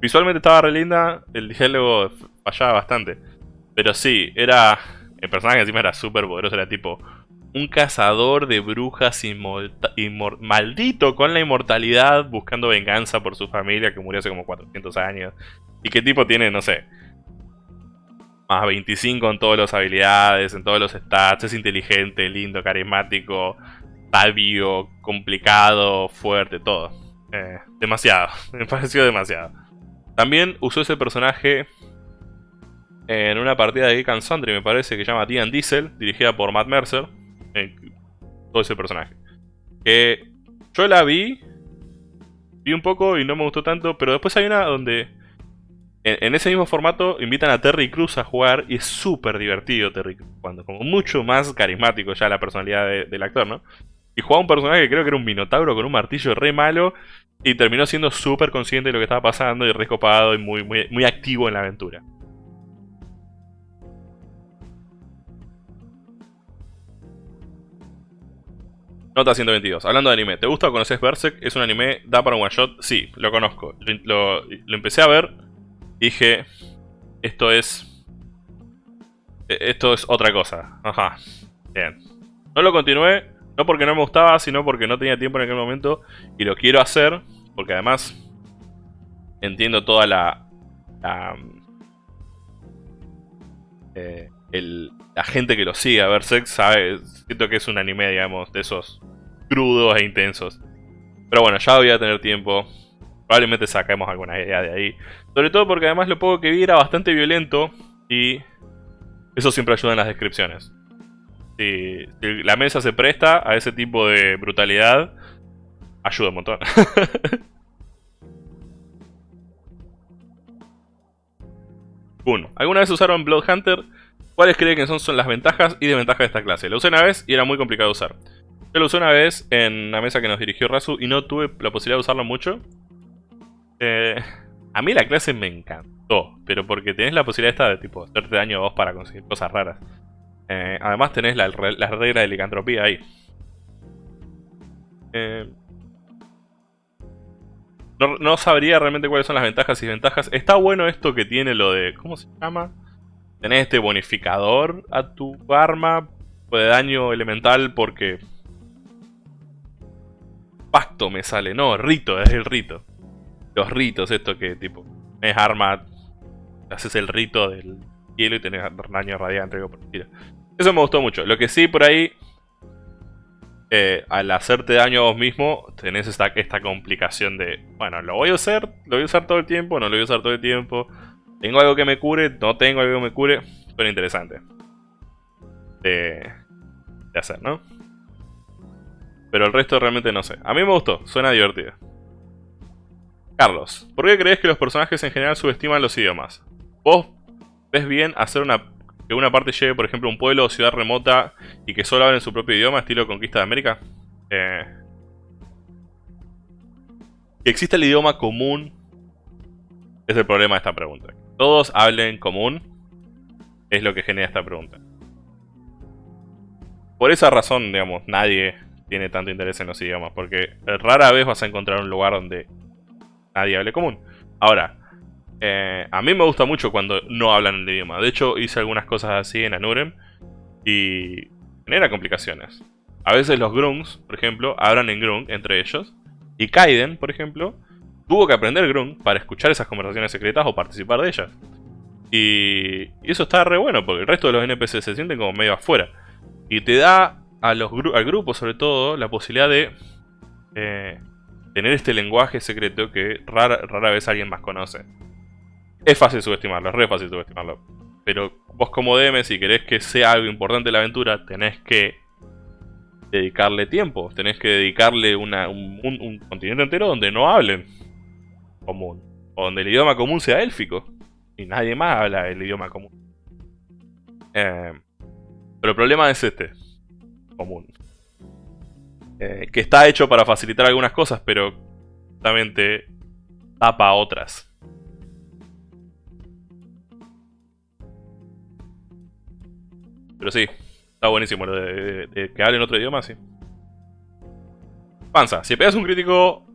Visualmente estaba re linda, el diálogo fallaba bastante. Pero sí, era... El personaje encima era súper poderoso, era tipo... Un cazador de brujas maldito con la inmortalidad buscando venganza por su familia que murió hace como 400 años. Y qué tipo tiene, no sé, más 25 en todas las habilidades, en todos los stats. Es inteligente, lindo, carismático, sabio, complicado, fuerte, todo. Eh, demasiado, me pareció demasiado. También usó ese personaje en una partida de Geek and Sundry, me parece, que se llama Dian Diesel, dirigida por Matt Mercer. todo ese personaje. Que yo la vi, vi un poco y no me gustó tanto, pero después hay una donde en, ese mismo formato invitan a Terry Cruz a jugar y es súper divertido Terry Cruz cuando como mucho más carismático ya la personalidad del actor, ¿no? Y jugaba un personaje que creo que era un minotauro con un martillo re malo y terminó siendo súper consciente de lo que estaba pasando y re copado y muy, muy, activo en la aventura. Nota 122. Hablando de anime, ¿te gusta o conoces Berserk? ¿Es un anime? ¿Da para un one shot? Sí, lo conozco. lo empecé a ver dije, esto es... E, esto es otra cosa. Ajá. Bien. No lo continué, no porque no me gustaba, sino porque no tenía tiempo en aquel momento. Y lo quiero hacer, porque además entiendo toda la... la, eh, la gente que lo sigue a Berserk sabe, siento que es un anime, digamos, de esos crudos e intensos. Pero bueno, ya voy a tener tiempo. Probablemente saquemos alguna idea de ahí. Sobre todo porque además lo poco que vi era bastante violento y eso siempre ayuda en las descripciones. Si, la mesa se presta a ese tipo de brutalidad, ayuda un montón. Uno. ¿Alguna vez usaron Blood Hunter? ¿Cuáles creen que son, las ventajas y desventajas de esta clase? Lo usé una vez y era muy complicado usar. Yo lo usé una vez en una mesa que nos dirigió Razu y no tuve la posibilidad de usarlo mucho. Eh, a mí la clase me encantó, pero porque tenés la posibilidad esta de tipo hacerte daño a vos para conseguir cosas raras. Eh, además tenés la, la regla de licantropía ahí. Eh, no, sabría realmente cuáles son las ventajas y desventajas. Está bueno esto que tiene lo de... ¿Cómo se llama? Tenés este bonificador a tu arma de daño elemental porque... Pacto me sale. No, rito, es el rito. Los ritos, esto que tipo... Es arma... Haces el rito del hielo y tenés daño radiante. Eso me gustó mucho. Lo que sí por ahí eh, al hacerte daño a vos mismo, tenés esta, esta complicación de, bueno, lo voy a usar, lo voy a usar todo el tiempo, no lo voy a usar todo el tiempo. Tengo algo que me cure, no tengo algo que me cure. Suena interesante. De, de hacer, ¿no? Pero el resto realmente no sé. A mí me gustó, suena divertido. Carlos, ¿por qué crees que los personajes en general subestiman los idiomas? ¿Vos ves bien hacer una que una parte llegue, por ejemplo, un pueblo o ciudad remota y que solo hablen su propio idioma, estilo Conquista de América. Eh, que exista el idioma común es el problema de esta pregunta. Todos hablen común es lo que genera esta pregunta. Por esa razón, digamos, nadie tiene tanto interés en los idiomas, porque rara vez vas a encontrar un lugar donde nadie hable común. Ahora, eh, a mí me gusta mucho cuando no hablan el idioma. De hecho, hice algunas cosas así en Anurem y genera complicaciones. A veces los Grungs, por ejemplo, hablan en Grung entre ellos. Y Kaiden, por ejemplo, tuvo que aprender Grung para escuchar esas conversaciones secretas o participar de ellas. Y, eso está re bueno, porque el resto de los NPC se sienten como medio afuera. Y te da al grupo, sobre todo, la posibilidad de eh, tener este lenguaje secreto que rara, rara vez alguien más conoce. Es fácil subestimarlo, es re fácil subestimarlo. Pero vos como DM, si querés que sea algo importante la aventura, tenés que dedicarle tiempo. Tenés que dedicarle un, continente entero donde no hablen común. O donde el idioma común sea élfico. Y nadie más habla el idioma común. Eh, pero el problema es este. Común. Eh, que está hecho para facilitar algunas cosas, pero justamente tapa otras. Pero sí, está buenísimo lo de, que hablen otro idioma, sí. Panza, si pegas un crítico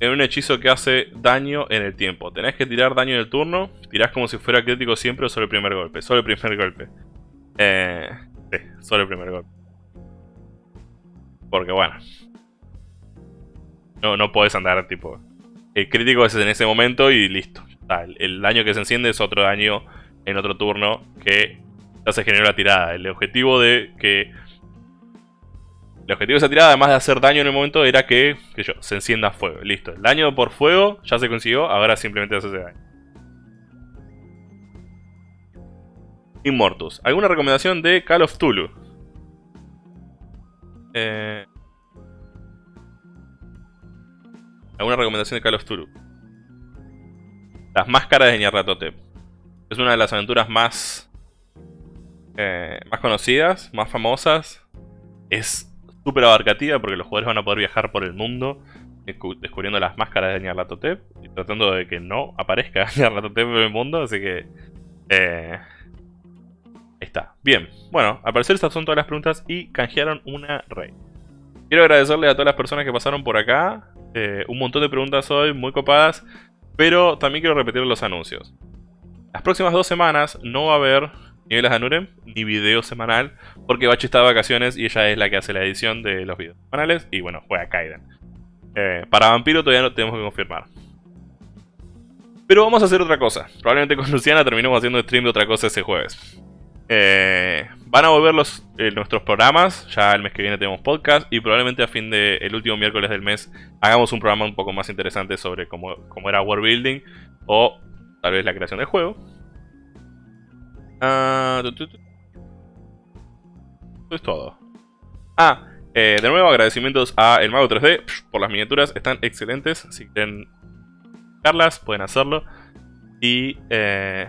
en un hechizo que hace daño en el tiempo, tenés que tirar daño en el turno, tirás como si fuera crítico siempre o solo el primer golpe. Solo el primer golpe. Eh, sí, solo el primer golpe. Porque bueno. No, no podés andar tipo... El crítico es en ese momento y listo. el daño que se enciende es otro daño en otro turno que ya se generó la tirada. El objetivo de que... El objetivo de esa tirada, además de hacer daño en el momento, era que, que yo, se encienda fuego. Listo. El daño por fuego ya se consiguió, ahora simplemente hace ese daño. Immortus. ¿Alguna recomendación de Call of Tulu? Eh... ¿Alguna recomendación de Call of Tulu? Las máscaras de Nyarlathotep. Es una de las aventuras más eh, más conocidas, más famosas. Es súper abarcativa porque los jugadores van a poder viajar por el mundo descubriendo las máscaras de Nyarlathotep y tratando de que no aparezca Nyarlathotep en el mundo, así que... Eh, está. Bien, bueno, al parecer estas son todas las preguntas y canjearon una rey. Quiero agradecerle a todas las personas que pasaron por acá. Eh, un montón de preguntas hoy, muy copadas. Pero también quiero repetir los anuncios. Las próximas dos semanas no va a haber niveles de Anurem, ni video semanal, porque Bachi está de vacaciones y ella es la que hace la edición de los videos semanales, y bueno, juega Kaiden. Eh, para Vampiro todavía no tenemos que confirmar. Pero vamos a hacer otra cosa. Probablemente con Luciana terminemos haciendo stream de otra cosa ese jueves. Eh, van a volver los, eh, nuestros programas. Ya el mes que viene tenemos podcast. Y probablemente a fin del último miércoles del mes hagamos un programa un poco más interesante sobre cómo, cómo era World Building. O tal vez la creación del juego. Ah, Esto es todo. Ah, eh, de nuevo agradecimientos a El Mago 3D por las miniaturas, están excelentes. Si quieren buscarlas, pueden hacerlo. Y, eh,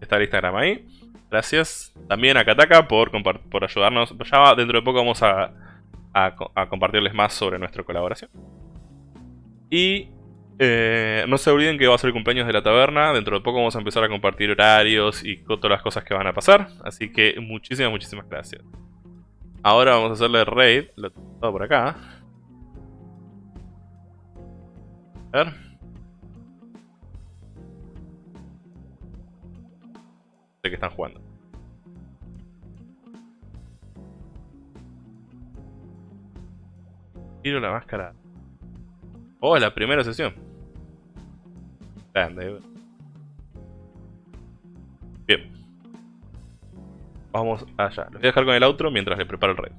está el Instagram ahí. Gracias. También a Kataka por, por ayudarnos. Ya dentro de poco vamos a, a, compartirles más sobre nuestra colaboración. Y eh, no se olviden que va a ser el cumpleaños de la taberna. Dentro de poco vamos a empezar a compartir horarios y todas las cosas que van a pasar. Así que muchísimas, muchísimas gracias. Ahora vamos a hacerle raid. Lo tengo por acá. A ver. Que están jugando. Tiro la máscara. Oh, la primera sesión. Grande. Bien. Vamos allá. Los voy a dejar con el outro mientras le preparo el rey.